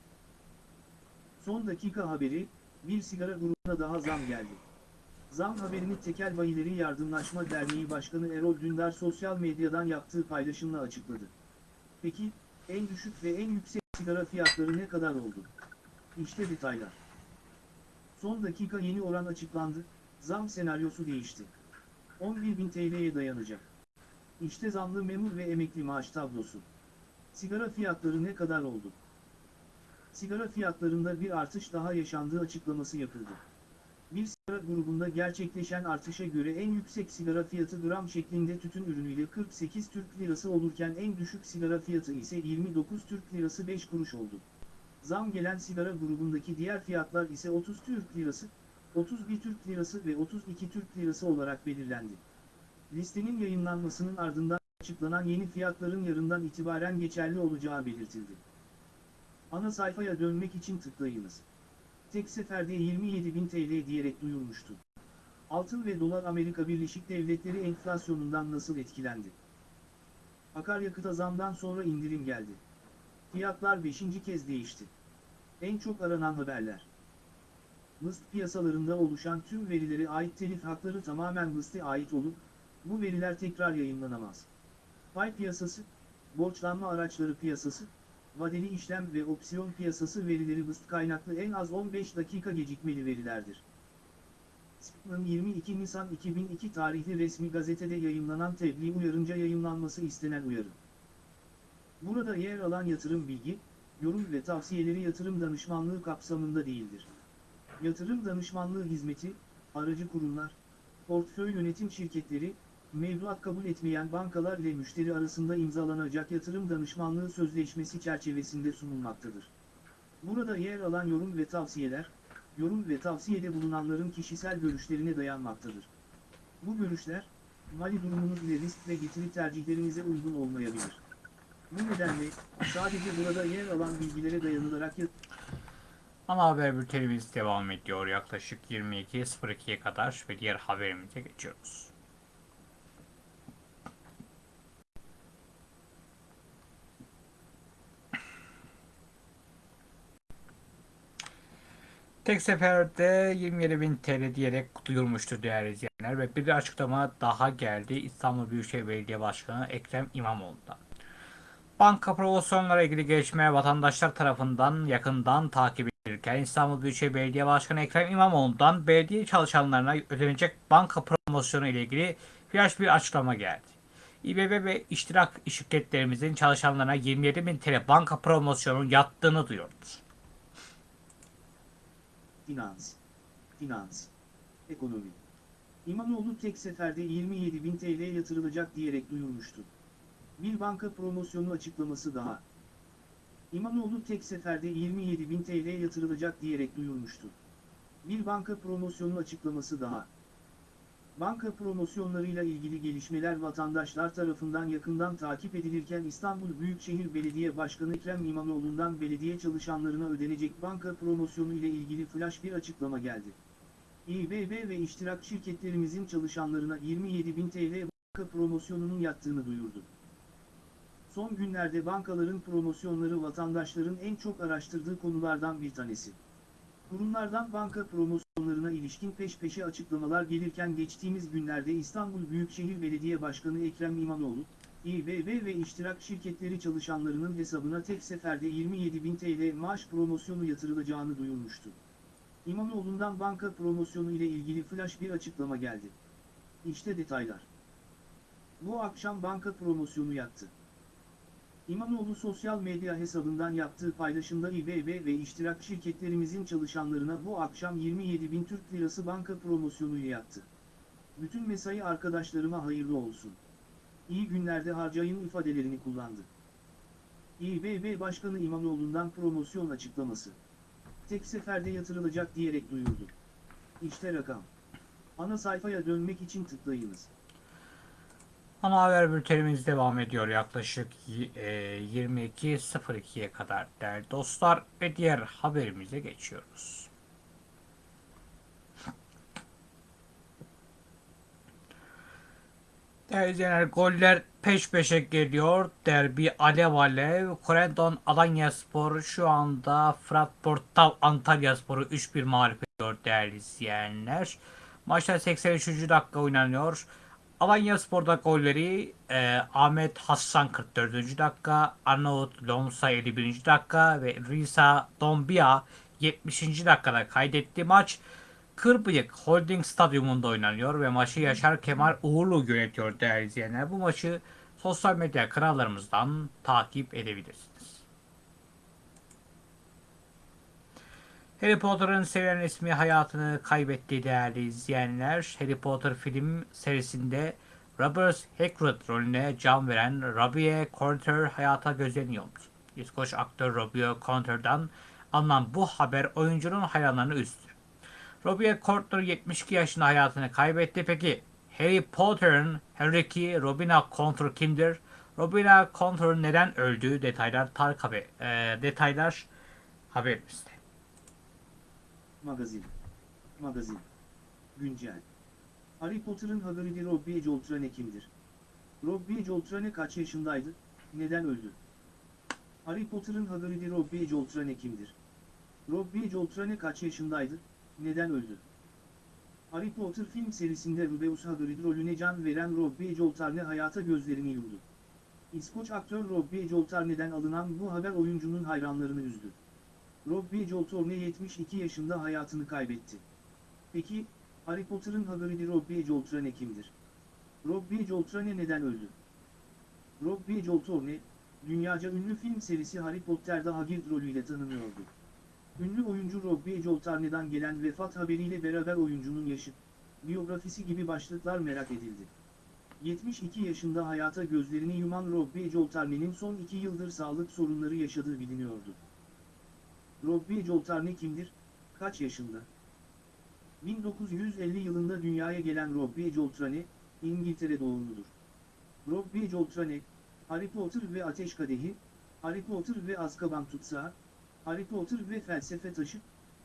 Son dakika haberi, bir sigara grubuna daha zam geldi. Zam haberini Tekel Bayileri Yardımlaşma Derneği Başkanı Erol Dündar sosyal medyadan yaptığı paylaşımla açıkladı. Peki, en düşük ve en yüksek sigara fiyatları ne kadar oldu? İşte detaylar. Son dakika yeni oran açıklandı, zam senaryosu değişti. 11.000 TL'ye dayanacak. İşte zamlı memur ve emekli maaş tablosu. Sigara fiyatları ne kadar oldu? Sigara fiyatlarında bir artış daha yaşandığı açıklaması yapıldı. Bir sigara grubunda gerçekleşen artışa göre en yüksek sigara fiyatı gram şeklinde tütün ürünüyle 48 Türk Lirası olurken en düşük sigara fiyatı ise 29 Türk Lirası 5 kuruş oldu. Zam gelen sigara grubundaki diğer fiyatlar ise 30 Türk Lirası, 31 Türk Lirası ve 32 Türk Lirası olarak belirlendi. Listenin yayınlanmasının ardından açıklanan yeni fiyatların yarından itibaren geçerli olacağı belirtildi. Ana sayfaya dönmek için tıklayınız. Tek seferde 27.000 TL diyerek duyurmuştu. Altın ve dolar Amerika Birleşik Devletleri enflasyonundan nasıl etkilendi? Akaryakıta zamdan sonra indirim geldi. Fiyatlar 5. kez değişti. En çok aranan haberler. Mıst piyasalarında oluşan tüm verilere ait telif hakları tamamen Mıst'e ait olup, bu veriler tekrar yayınlanamaz. Pay piyasası, borçlanma araçları piyasası, vadeli işlem ve opsiyon piyasası verileri Mıst kaynaklı en az 15 dakika gecikmeli verilerdir. SPM'ın 22 Nisan 2002 tarihli resmi gazetede yayımlanan tebliğ uyarınca yayımlanması istenen uyarı. Burada yer alan yatırım bilgi, yorum ve tavsiyeleri yatırım danışmanlığı kapsamında değildir. Yatırım danışmanlığı hizmeti, aracı kurumlar, portföy yönetim şirketleri, mevduat kabul etmeyen bankalar ile müşteri arasında imzalanacak yatırım danışmanlığı sözleşmesi çerçevesinde sunulmaktadır. Burada yer alan yorum ve tavsiyeler, yorum ve tavsiyede bulunanların kişisel görüşlerine dayanmaktadır. Bu görüşler, mali durumunuz ile risk ve getiri tercihlerinize uygun olmayabilir. Bu nedenle, sadece burada yer alan bilgilere dayanılarak Ana haber bültenimiz devam ediyor yaklaşık 22.02'ye kadar ve diğer haberimize geçiyoruz. Tek seferde 27.000 TL diyerek duyurmuştu değerli izleyenler ve bir açıklama daha geldi İstanbul Büyükşehir Belediye Başkanı Ekrem İmamoğlu'ndan. Banka promosyonlara ilgili gelişmeler vatandaşlar tarafından yakından takip edilirken İstanbul Büyükşehir Belediye Başkanı Ekrem İmamoğlu'ndan belediye çalışanlarına ödenecek banka promosyonu ile ilgili flash bir açıklama geldi. İBB ve iştirak şirketlerimizin çalışanlarına 27 bin TL banka promosyonu yattığını duyurdu. Finans. Finans. Ekonomi. İmamoğlu tek seferde 27 bin TL yatırılacak diyerek duyurmuştu. Bir banka promosyonu açıklaması daha. İmamoğlu tek seferde 27 bin TL yatırılacak diyerek duyurmuştu. Bir banka promosyonu açıklaması daha. Banka promosyonlarıyla ilgili gelişmeler vatandaşlar tarafından yakından takip edilirken İstanbul Büyükşehir Belediye Başkanı Ekrem İmamoğlu'ndan belediye çalışanlarına ödenecek banka promosyonu ile ilgili flash bir açıklama geldi. İBB ve iştirak şirketlerimizin çalışanlarına 27.000 TL banka promosyonunun yattığını duyurdu. Son günlerde bankaların promosyonları vatandaşların en çok araştırdığı konulardan bir tanesi. Kurumlardan banka promosyonlarına ilişkin peş peşe açıklamalar gelirken geçtiğimiz günlerde İstanbul Büyükşehir Belediye Başkanı Ekrem İmamoğlu, İBB ve iştirak şirketleri çalışanlarının hesabına tek seferde 27.000 TL maaş promosyonu yatırılacağını duyurmuştu. İmamoğlu'ndan banka promosyonu ile ilgili flash bir açıklama geldi. İşte detaylar. Bu akşam banka promosyonu yattı. İmamoğlu sosyal medya hesabından yaptığı paylaşımda İBB ve iştirak şirketlerimizin çalışanlarına bu akşam 27 bin Türk Lirası banka promosyonu yattı. Bütün mesai arkadaşlarıma hayırlı olsun. İyi günlerde harcayın ifadelerini kullandı. İBB Başkanı İmamoğlu'ndan promosyon açıklaması. Tek seferde yatırılacak diyerek duyurdu. İşte rakam. Ana sayfaya dönmek için tıklayınız. Ana haber bültenimiz devam ediyor yaklaşık y- e, 22.02'ye kadar değerli dostlar ve diğer haberimize geçiyoruz. Değerli izleyenler goller peş peşe geliyor. Derbi alev alev. Corendon Alanya Spor şu anda Frankfurt Antalya Spor'u 3-1 mağlup ediyor değerli izleyenler. Maçta 83. dakika oynanıyor. Alanya Spor'da golleri e, Ahmet Hassan 44. dakika, Arnavut Lomsa 51. dakika ve Risa Dombia 70. dakikada kaydetti. Maç Kırbıyık Holding Stadyumunda oynanıyor ve maçı Yaşar Kemal Uğurlu yönetiyor değerli izleyenler. Bu maçı sosyal medya kanallarımızdan takip edebilirsiniz. Harry Potter'ın sevilen ismi hayatını kaybetti değerli izleyenler. Harry Potter film serisinde Robert Hagrid rolüne can veren Robbie Coltrane hayata gözleniyordu. İskoç aktör Robbie Coltrane'dan alınan bu haber oyuncunun hayranlarını üzdü. Robbie Coltrane 72 yaşında hayatını kaybetti. Peki Harry Potter'ın Harry'ki Robina Coltrane kimdir? Robina Coltrane neden öldü? Detaylar Tarık haber, e, detaylar haberimizde. Magazin. Magazin. Güncel. Harry Potter'ın Hagrid'i Robbie Coltrane kimdir? Robbie Coltrane kaç yaşındaydı? Neden öldü? Harry Potter'ın Hagrid'i Robbie Coltrane kimdir? Robbie Coltrane kaç yaşındaydı? Neden öldü? Harry Potter film serisinde Rubeus Hagrid rolüne can veren Robbie Coltrane hayata gözlerini yumdu. İskoç aktör Robbie Coltrane'den alınan bu haber oyuncunun hayranlarını üzdü. Robbie Coltrane 72 yaşında hayatını kaybetti. Peki, Harry Potter'ın Hagrid'i Robbie Coltrane kimdir? Robbie Coltrane neden öldü? Robbie Coltrane, dünyaca ünlü film serisi Harry Potter'da Hagrid rolüyle tanınıyordu. Ünlü oyuncu Robbie Coltrane'dan gelen vefat haberiyle beraber oyuncunun yaşı, biyografisi gibi başlıklar merak edildi. 72 yaşında hayata gözlerini yuman Robbie Coltrane'nin son 2 yıldır sağlık sorunları yaşadığı biliniyordu. Robbie Coltrane kimdir? kaç yaşında? 1950 yılında dünyaya gelen Robbie Coltrane, İngiltere doğumludur. Robbie Coltrane, Harry Potter ve Ateş Kadehi, Harry Potter ve Azkaban Tutsağı, Harry Potter ve Felsefe Taşı,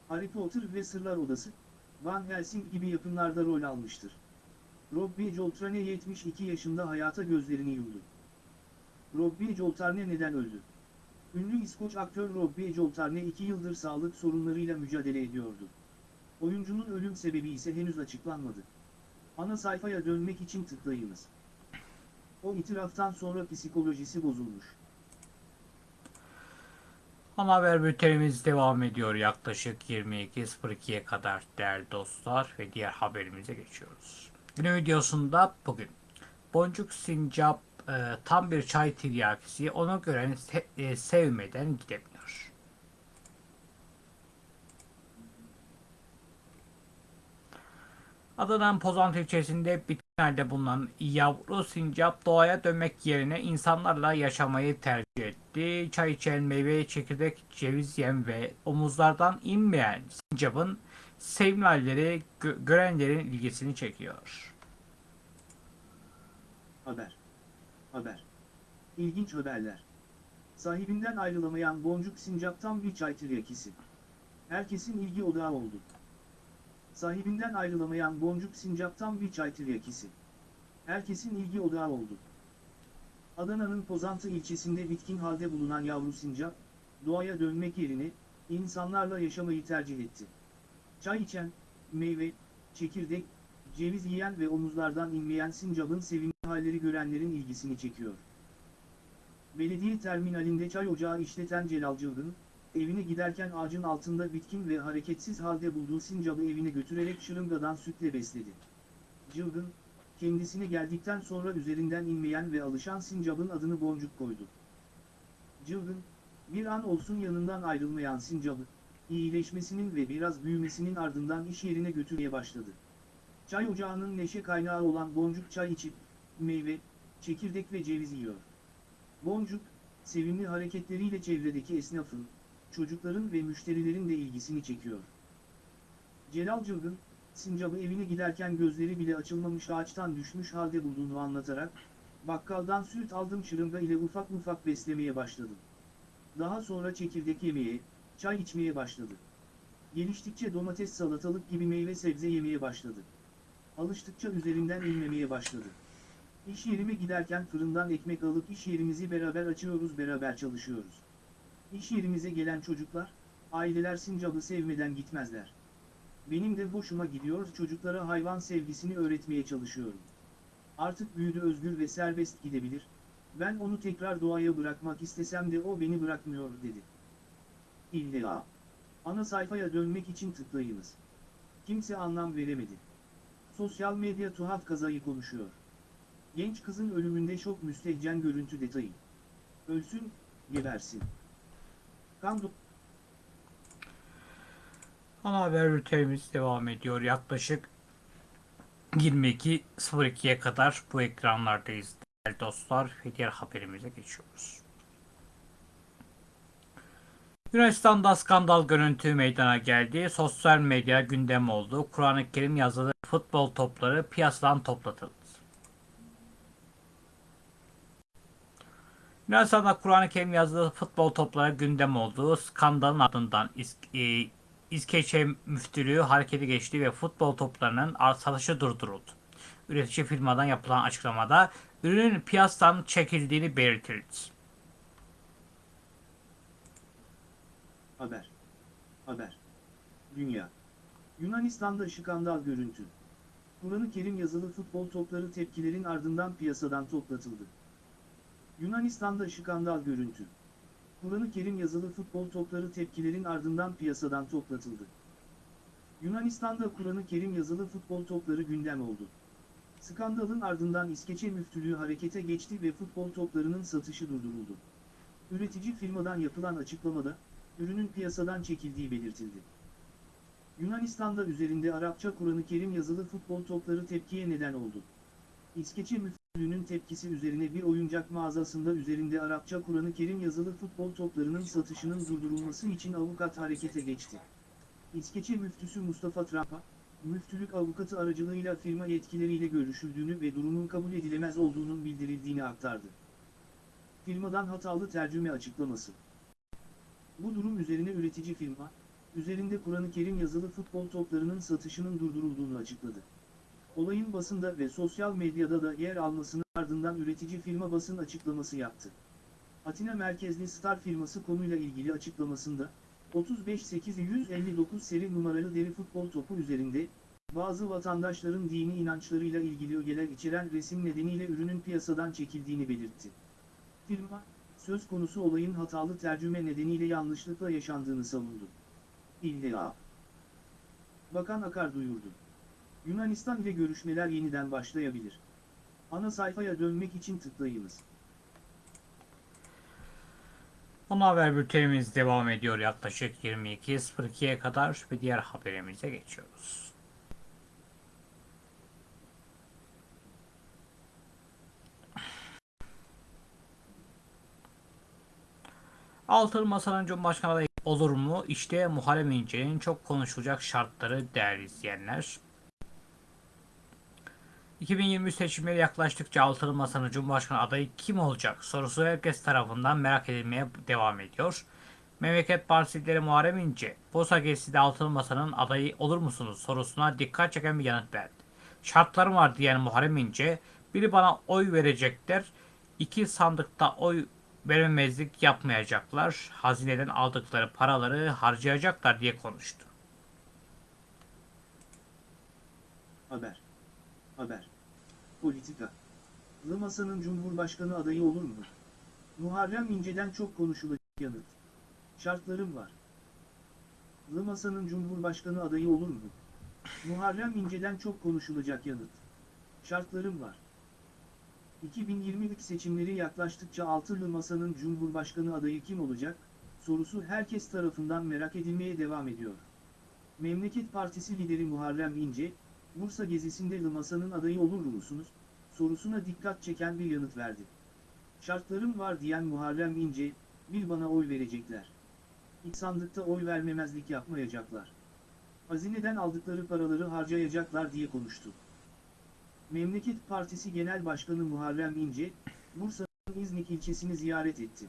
Harry Potter ve Sırlar Odası, Van Helsing gibi yapımlarda rol almıştır. Robbie Coltrane 72 yaşında hayata gözlerini yumdu. Robbie Coltrane neden öldü? Ünlü İskoç aktör Robbie Coltrane 2 yıldır sağlık sorunlarıyla mücadele ediyordu. Oyuncunun ölüm sebebi ise henüz açıklanmadı. Ana sayfaya dönmek için tıklayınız. O itiraftan sonra psikolojisi bozulmuş. Ana haber bültenimiz devam ediyor yaklaşık 22.02'ye kadar değerli dostlar ve diğer haberimize geçiyoruz. Günün videosunda bugün Boncuk Sincap e, tam bir çay tiryakisi onu gören se- e, sevmeden gidemiyor. Adana'nın Pozantı ilçesinde bitkilerde bulunan yavru sincap doğaya dönmek yerine insanlarla yaşamayı tercih etti. Çay içen meyve, çekirdek, ceviz yem ve omuzlardan inmeyen sincapın sevimli halleri gö- görenlerin ilgisini çekiyor. Haber. Haber. İlginç haberler. Sahibinden ayrılamayan boncuk sincaptan bir çay tiryakisi. Herkesin ilgi odağı oldu. Sahibinden ayrılamayan boncuk sincaptan bir çay tiryakisi. Herkesin ilgi odağı oldu. Adana'nın Pozantı ilçesinde bitkin halde bulunan yavru sincap, doğaya dönmek yerine, insanlarla yaşamayı tercih etti. Çay içen, meyve, çekirdek, ceviz yiyen ve omuzlardan inmeyen sincapın sevimli halleri görenlerin ilgisini çekiyor. Belediye terminalinde çay ocağı işleten Celal Cılgın, evine giderken ağacın altında bitkin ve hareketsiz halde bulduğu sincabı evine götürerek şırıngadan sütle besledi. Cılgın, kendisine geldikten sonra üzerinden inmeyen ve alışan sincabın adını Boncuk koydu. Cılgın, bir an olsun yanından ayrılmayan sincabı, iyileşmesinin ve biraz büyümesinin ardından iş yerine götürmeye başladı. Çay ocağının neşe kaynağı olan Boncuk çay içip, meyve, çekirdek ve ceviz yiyor. Boncuk, sevimli hareketleriyle çevredeki esnafın, çocukların ve müşterilerin de ilgisini çekiyor. Celal Cılgın, sincabı evine giderken gözleri bile açılmamış ağaçtan düşmüş halde bulduğunu anlatarak, bakkaldan süt aldım şırınga ile ufak ufak beslemeye başladım. Daha sonra çekirdek yemeye, çay içmeye başladı. Geliştikçe domates salatalık gibi meyve sebze yemeye başladı. Alıştıkça üzerinden inmemeye başladı. İş yerime giderken fırından ekmek alıp iş yerimizi beraber açıyoruz beraber çalışıyoruz. İş yerimize gelen çocuklar, aileler sincabı sevmeden gitmezler. Benim de hoşuma gidiyor çocuklara hayvan sevgisini öğretmeye çalışıyorum. Artık büyüdü özgür ve serbest gidebilir, ben onu tekrar doğaya bırakmak istesem de o beni bırakmıyor dedi. İlla. Ana sayfaya dönmek için tıklayınız. Kimse anlam veremedi. Sosyal medya tuhaf kazayı konuşuyor. Genç kızın ölümünde şok müstehcen görüntü detayı. Ölsün, gebersin. Kan Ana haber bültenimiz devam ediyor. Yaklaşık 22.02'ye kadar bu ekranlardayız değerli dostlar ve diğer haberimize geçiyoruz. Yunanistan'da skandal görüntü meydana geldi. Sosyal medya gündem oldu. Kur'an-ı Kerim yazılı futbol topları piyasadan toplatıldı. Yunanistan'da Kur'an-ı Kerim yazılı futbol topları gündem oldu. Skandalın ardından İs- e, İskeçe müftülüğü harekete geçti ve futbol toplarının ar- satışı durduruldu. Üretici firmadan yapılan açıklamada ürünün piyasadan çekildiğini belirtildi. Haber. Haber. Dünya. Yunanistan'da skandal görüntü. Kur'an-ı Kerim yazılı futbol topları tepkilerin ardından piyasadan toplatıldı. Yunanistan'da skandal görüntü. Kur'an-ı Kerim yazılı futbol topları tepkilerin ardından piyasadan toplatıldı. Yunanistan'da Kur'an-ı Kerim yazılı futbol topları gündem oldu. Skandalın ardından İskeçe müftülüğü harekete geçti ve futbol toplarının satışı durduruldu. Üretici firmadan yapılan açıklamada, ürünün piyasadan çekildiği belirtildi. Yunanistan'da üzerinde Arapça Kur'an-ı Kerim yazılı futbol topları tepkiye neden oldu. İskeçe müftülüğünün tepkisi üzerine bir oyuncak mağazasında üzerinde Arapça Kur'an-ı Kerim yazılı futbol toplarının satışının durdurulması için avukat harekete geçti. İskeçe müftüsü Mustafa Trapa, müftülük avukatı aracılığıyla firma yetkilileriyle görüşüldüğünü ve durumun kabul edilemez olduğunun bildirildiğini aktardı. Firmadan hatalı tercüme açıklaması. Bu durum üzerine üretici firma, üzerinde Kur'an-ı Kerim yazılı futbol toplarının satışının durdurulduğunu açıkladı. Olayın basında ve sosyal medyada da yer almasının ardından üretici firma basın açıklaması yaptı. Atina merkezli Star firması konuyla ilgili açıklamasında, 35859 seri numaralı deri futbol topu üzerinde, bazı vatandaşların dini inançlarıyla ilgili ögeler içeren resim nedeniyle ürünün piyasadan çekildiğini belirtti. Firma, söz konusu olayın hatalı tercüme nedeniyle yanlışlıkla yaşandığını savundu. İlla. Bakan Akar duyurdu. Yunanistan ile görüşmeler yeniden başlayabilir. Ana sayfaya dönmek için tıklayınız. Ana haber bültenimiz devam ediyor yaklaşık 22.02'ye kadar ve diğer haberimize geçiyoruz. Altılı Masa'nın Cumhurbaşkanı adayı olur mu? İşte Muharrem İnce'nin çok konuşulacak şartları değerli izleyenler. 2023 seçimleri yaklaştıkça Altılı Masa'nın Cumhurbaşkanı adayı kim olacak sorusu herkes tarafından merak edilmeye devam ediyor. Memleket Partisi lideri Muharrem İnce, Bosa gezisi de Altılı Masa'nın adayı olur musunuz sorusuna dikkat çeken bir yanıt verdi. Şartlarım var diyen Muharrem İnce, biri bana oy verecekler, iki sandıkta oy vermemezlik yapmayacaklar, hazineden aldıkları paraları harcayacaklar diye konuştu. Haber. Haber. Politika. Lımasa'nın Cumhurbaşkanı adayı olur mu? Muharrem İnce'den çok konuşulacak yanıt. Şartlarım var. Lımasa'nın Cumhurbaşkanı adayı olur mu? Muharrem İnce'den çok konuşulacak yanıt. Şartlarım var. 2023 seçimleri yaklaştıkça Altılı Masa'nın Cumhurbaşkanı adayı kim olacak? Sorusu herkes tarafından merak edilmeye devam ediyor. Memleket Partisi lideri Muharrem İnce, Bursa gezisinde Lımasa'nın adayı olur musunuz? sorusuna dikkat çeken bir yanıt verdi. Şartlarım var diyen Muharrem İnce, bir bana oy verecekler. İlk sandıkta oy vermemezlik yapmayacaklar. Hazineden aldıkları paraları harcayacaklar diye konuştu. Memleket Partisi Genel Başkanı Muharrem İnce, Bursa'nın İznik ilçesini ziyaret etti.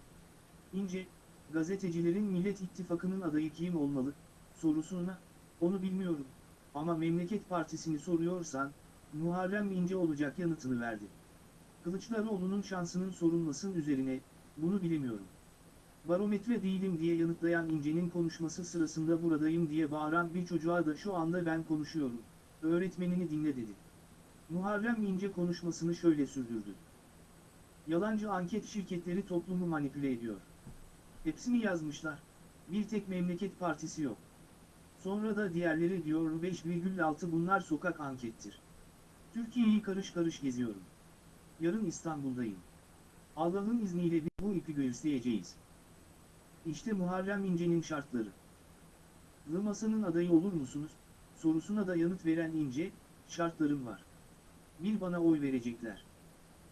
İnce, gazetecilerin Millet İttifakı'nın adayı kim olmalı, sorusuna, onu bilmiyorum, ama Memleket Partisi'ni soruyorsan, Muharrem İnce olacak yanıtını verdi. Kılıçdaroğlu'nun şansının sorulmasının üzerine, bunu bilemiyorum. Barometre değilim diye yanıtlayan İnce'nin konuşması sırasında buradayım diye bağıran bir çocuğa da şu anda ben konuşuyorum, öğretmenini dinle dedi. Muharrem İnce konuşmasını şöyle sürdürdü. Yalancı anket şirketleri toplumu manipüle ediyor. Hepsini yazmışlar. Bir tek memleket partisi yok. Sonra da diğerleri diyor 5,6 bunlar sokak ankettir. Türkiye'yi karış karış geziyorum. Yarın İstanbul'dayım. Allah'ın izniyle bu ipi göğüsleyeceğiz. İşte Muharrem İnce'nin şartları. Lımasa'nın adayı olur musunuz? Sorusuna da yanıt veren İnce, şartlarım var. Bir bana oy verecekler.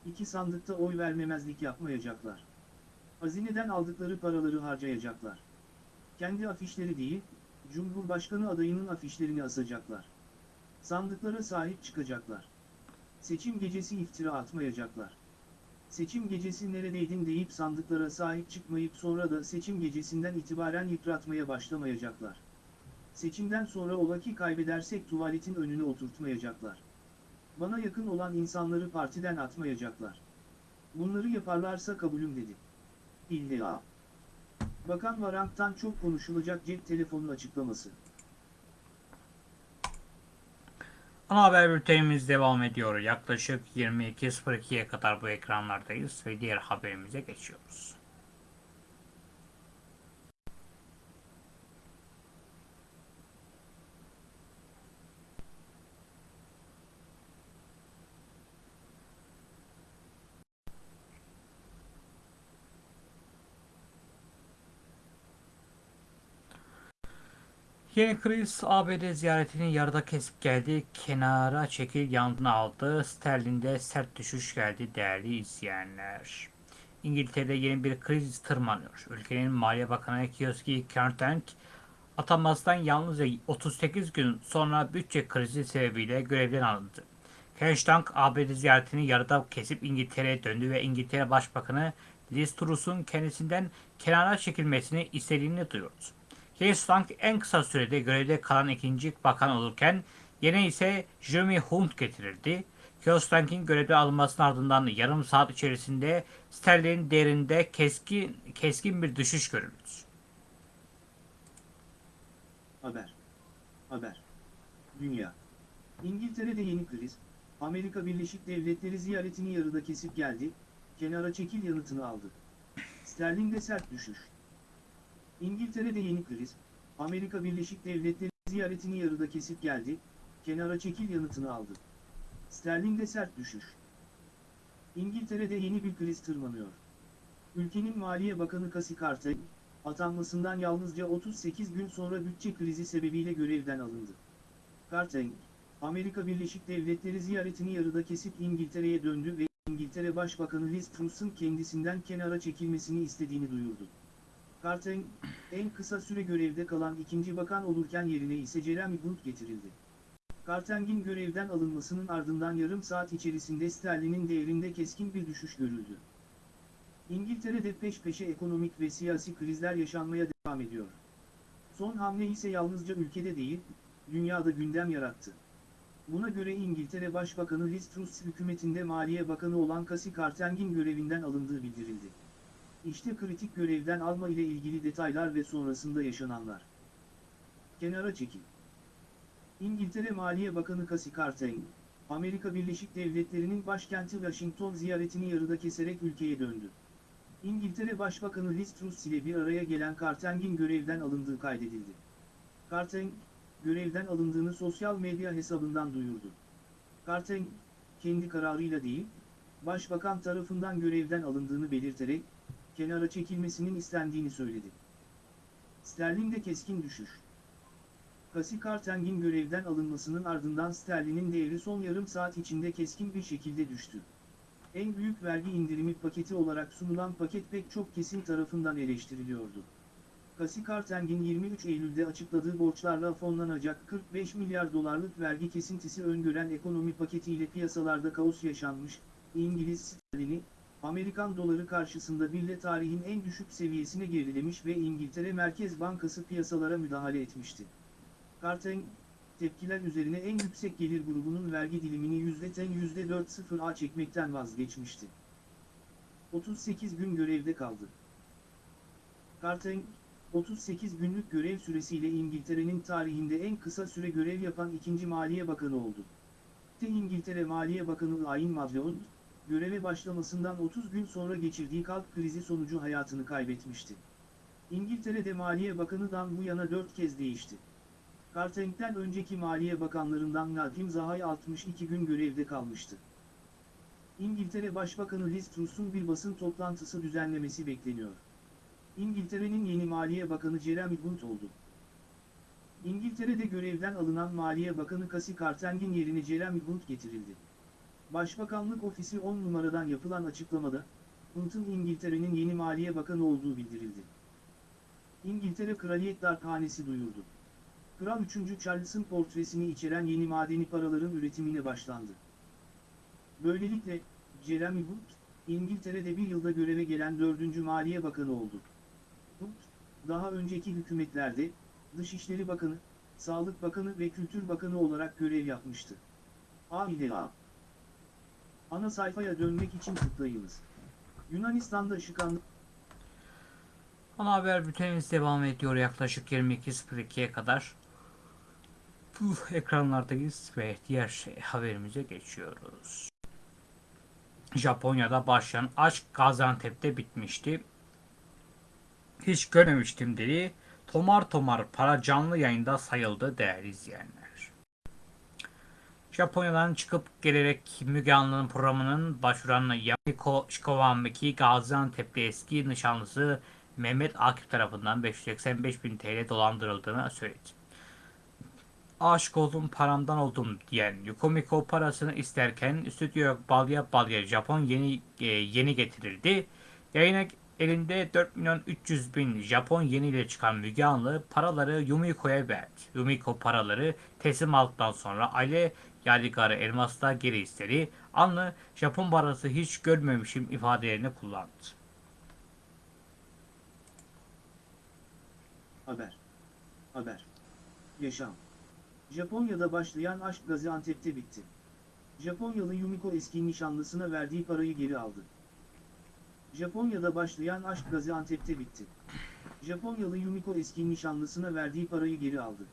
İki sandıkta oy vermemezlik yapmayacaklar. Hazineden aldıkları paraları harcayacaklar. Kendi afişleri değil, Cumhurbaşkanı adayının afişlerini asacaklar. Sandıklara sahip çıkacaklar. Seçim gecesi iftira atmayacaklar. Seçim gecesi neredeydin deyip sandıklara sahip çıkmayıp sonra da seçim gecesinden itibaren yıpratmaya başlamayacaklar. Seçimden sonra ola ki kaybedersek tuvaletin önüne oturtmayacaklar. Bana yakın olan insanları partiden atmayacaklar. Bunları yaparlarsa kabulüm dedi. İlla. Bakan Varank'tan çok konuşulacak cep telefonu açıklaması. Ana haber bültenimiz devam ediyor. Yaklaşık 22.02'ye kadar bu ekranlardayız ve diğer haberimize geçiyoruz. Yeni kriz ABD ziyaretini yarıda kesip geldi. Kenara çekil yanına aldı. Sterlinde sert düşüş geldi değerli izleyenler. İngiltere'de yeni bir kriz tırmanıyor. Ülkenin Maliye Bakanı Kiyoski Kerntank atanmasından yalnızca 38 gün sonra bütçe krizi sebebiyle görevden alındı. Ken Stark ABD ziyaretini yarıda kesip İngiltere'ye döndü ve İngiltere Başbakanı Liz Truss'un kendisinden kenara çekilmesini istediğini duyurdu. Stark en kısa sürede görevde kalan ikinci bakan olurken yerine ise Jeremy Hunt getirildi. Kiostank'in görevde alınmasının ardından yarım saat içerisinde sterlin değerinde keskin, keskin bir düşüş görüldü. Haber. Haber. Dünya. İngiltere'de yeni kriz, Amerika Birleşik Devletleri ziyaretini yarıda kesip geldi, kenara çekil yanıtını aldı. Sterling'de sert düşüş. İngiltere'de yeni kriz, Amerika Birleşik Devletleri ziyaretini yarıda kesip geldi, kenara çekil yanıtını aldı. Sterling'de sert düşüş. İngiltere'de yeni bir kriz tırmanıyor. Ülkenin Maliye Bakanı Casey Carter, atanmasından yalnızca 38 gün sonra bütçe krizi sebebiyle görevden alındı. Carter, Amerika Birleşik Devletleri ziyaretini yarıda kesip İngiltere'ye döndü ve İngiltere Başbakanı Liz Truss'un kendisinden kenara çekilmesini istediğini duyurdu. Carter, en kısa süre görevde kalan ikinci bakan olurken yerine ise Jeremy Hunt getirildi. Carter'in görevden alınmasının ardından yarım saat içerisinde sterlinin değerinde keskin bir düşüş görüldü. İngiltere'de peş peşe ekonomik ve siyasi krizler yaşanmaya devam ediyor. Son hamle ise yalnızca ülkede değil, dünyada gündem yarattı. Buna göre İngiltere Başbakanı Liz Truss hükümetinde Maliye Bakanı olan Casey Carter'in görevinden alındığı bildirildi. İşte kritik görevden alma ile ilgili detaylar ve sonrasında yaşananlar. Kenara çekil. İngiltere Maliye Bakanı Casey Carter, Amerika Birleşik Devletleri'nin başkenti Washington ziyaretini yarıda keserek ülkeye döndü. İngiltere Başbakanı Liz Truss ile bir araya gelen Carter'in görevden alındığı kaydedildi. Carter, görevden alındığını sosyal medya hesabından duyurdu. Carter, kendi kararıyla değil, Başbakan tarafından görevden alındığını belirterek, kenara çekilmesinin istendiğini söyledi. Sterling'de keskin düşüş. Casey Carter'in görevden alınmasının ardından sterlinin değeri son yarım saat içinde keskin bir şekilde düştü. En büyük vergi indirimi paketi olarak sunulan paket pek çok kesim tarafından eleştiriliyordu. Casey Carter'in 23 Eylül'de açıkladığı borçlarla fonlanacak 45 milyar dolarlık vergi kesintisi öngören ekonomi paketiyle piyasalarda kaos yaşanmış, İngiliz sterlini, Amerikan doları karşısında bile tarihin en düşük seviyesine gerilemiş ve İngiltere Merkez Bankası piyasalara müdahale etmişti. Carter, tepkiler üzerine en yüksek gelir grubunun vergi dilimini %10 %4.0'a çekmekten vazgeçmişti. 38 gün görevde kaldı. Carter, 38 günlük görev süresiyle İngiltere'nin tarihinde en kısa süre görev yapan ikinci Maliye Bakanı oldu. İngiltere Maliye Bakanı Ayn Madleod, göreve başlamasından 30 gün sonra geçirdiği kalp krizi sonucu hayatını kaybetmişti. İngiltere'de Maliye Bakanı'dan bu yana 4 kez değişti. Carter'den önceki Maliye Bakanlarından Nadim Zahay 62 gün görevde kalmıştı. İngiltere Başbakanı Liz Truss'un bir basın toplantısı düzenlemesi bekleniyor. İngiltere'nin yeni Maliye Bakanı Jeremy Hunt oldu. İngiltere'de görevden alınan Maliye Bakanı Casey Carter'in yerine Jeremy Hunt getirildi. Başbakanlık ofisi 10 numaradan yapılan açıklamada, Hunt'un İngiltere'nin yeni Maliye Bakanı olduğu bildirildi. İngiltere Kraliyet Darphanesi duyurdu. Kral 3. Charles'ın portresini içeren yeni madeni paraların üretimine başlandı. Böylelikle, Jeremy Hunt, İngiltere'de bir yılda göreve gelen 4. Maliye Bakanı oldu. Hunt, daha önceki hükümetlerde, Dışişleri Bakanı, Sağlık Bakanı ve Kültür Bakanı olarak görev yapmıştı. A ile. Ana sayfaya dönmek için tıklayınız. Yunanistan'da şıkanlı... Ana haber bültenimiz devam ediyor yaklaşık 22.02'ye kadar. Bu ekranlardayız ve diğer şey, haberimize geçiyoruz. Japonya'da başlayan aşk Gaziantep'te bitmişti. Hiç görmemiştim dedi. Tomar tomar para canlı yayında sayıldı değerli izleyenler. Japonya'dan çıkıp gelerek Müge Anlı'nın programının başvuran Yamiko Shikowameki Gaziantep'li eski nişanlısı Mehmet Akif tarafından 585 bin TL dolandırıldığını söyledi. Aşık oldum paramdan oldum diyen Yukomiko parasını isterken stüdyoya balya balya Japon yeni e, yeni getirildi. Yayına Elinde 4 milyon 300 bin Japon yeniyle çıkan Müge Anlı paraları Yumiko'ya verdi. Yumiko paraları teslim aldıktan sonra aile yadigarı elmasla geri istedi. Anlı Japon parası hiç görmemişim ifadelerini kullandı. Haber. Haber. Yaşam. Japonya'da başlayan aşk Gaziantep'te bitti. Japonyalı Yumiko eski nişanlısına verdiği parayı geri aldı. Japonya'da başlayan aşk Gaziantep'te bitti. Japonyalı Yumiko eski nişanlısına verdiği parayı geri aldı.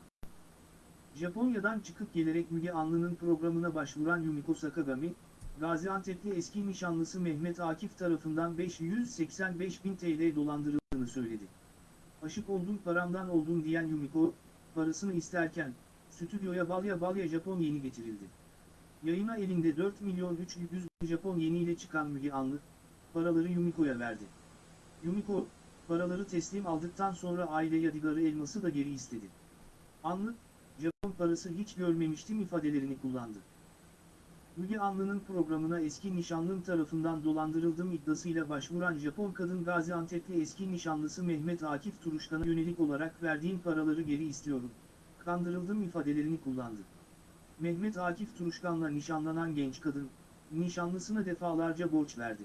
Japonya'dan çıkıp gelerek Müge Anlı'nın programına başvuran Yumiko Sakagami, Gaziantep'li eski nişanlısı Mehmet Akif tarafından 585 bin TL dolandırıldığını söyledi. Aşık oldum paramdan oldum diyen Yumiko, parasını isterken, stüdyoya balya balya Japon yeni getirildi. Yayına elinde 4 milyon 300 bin Japon yeniyle çıkan Müge Anlı, paraları Yumiko'ya verdi. Yumiko, paraları teslim aldıktan sonra aile yadigarı elması da geri istedi. Anlı, Japon parası hiç görmemiştim ifadelerini kullandı. Müge Anlı'nın programına eski nişanlım tarafından dolandırıldım iddiasıyla başvuran Japon kadın Gaziantep'li eski nişanlısı Mehmet Akif Turuşkan'a yönelik olarak verdiğim paraları geri istiyorum. Kandırıldım ifadelerini kullandı. Mehmet Akif Turuşkan'la nişanlanan genç kadın, nişanlısına defalarca borç verdi.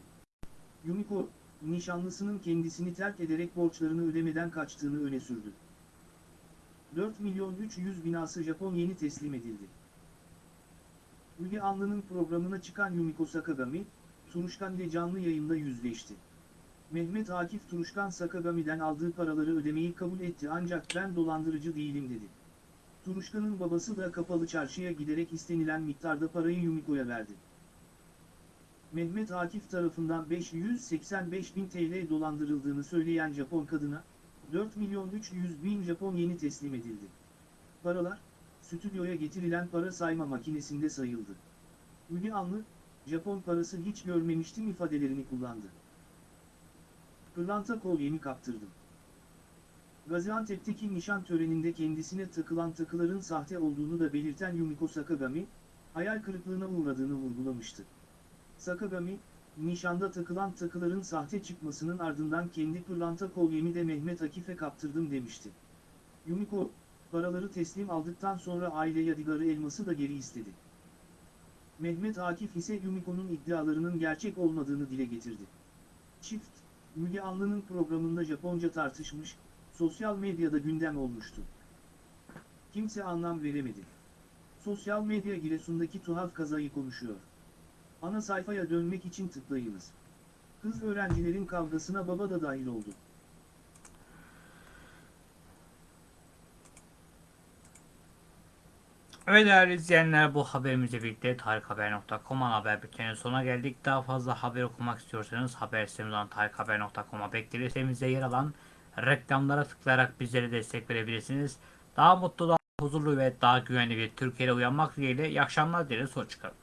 Yumiko, nişanlısının kendisini terk ederek borçlarını ödemeden kaçtığını öne sürdü. 4 milyon 300 binası Japon yeni teslim edildi. Müge Anlı'nın programına çıkan Yumiko Sakagami, Turuşkan ile canlı yayında yüzleşti. Mehmet Akif Turuşkan Sakagami'den aldığı paraları ödemeyi kabul etti ancak ben dolandırıcı değilim dedi. Turuşkan'ın babası da kapalı çarşıya giderek istenilen miktarda parayı Yumiko'ya verdi. Mehmet Akif tarafından 585 bin TL dolandırıldığını söyleyen Japon kadına, 4 milyon 300 bin Japon yeni teslim edildi. Paralar, stüdyoya getirilen para sayma makinesinde sayıldı. Müge Anlı, Japon parası hiç görmemiştim ifadelerini kullandı. Pırlanta kolyemi kaptırdım. Gaziantep'teki nişan töreninde kendisine takılan takıların sahte olduğunu da belirten Yumiko Sakagami, hayal kırıklığına uğradığını vurgulamıştı. Sakagami, nişanda takılan takıların sahte çıkmasının ardından kendi pırlanta kolyemi de Mehmet Akif'e kaptırdım demişti. Yumiko, paraları teslim aldıktan sonra aile yadigarı elması da geri istedi. Mehmet Akif ise Yumiko'nun iddialarının gerçek olmadığını dile getirdi. Çift, Müge Anlı'nın programında Japonca tartışmış, sosyal medyada gündem olmuştu. Kimse anlam veremedi. Sosyal medya Giresun'daki tuhaf kazayı konuşuyor. Ana sayfaya dönmek için tıklayınız. Kız öğrencilerin kavgasına baba da dahil oldu. Evet değerli izleyenler bu haberimizle birlikte tarikhaber.com haber bültenin sonuna geldik. Daha fazla haber okumak istiyorsanız haber sitemiz olan tarikhaber.com'a bekleriz. Yer alan reklamlara tıklayarak bizlere destek verebilirsiniz. Daha mutlu, daha huzurlu ve daha güvenli bir Türkiye'de uyanmak dileğiyle iyi akşamlar dileriz. Hoşçakalın.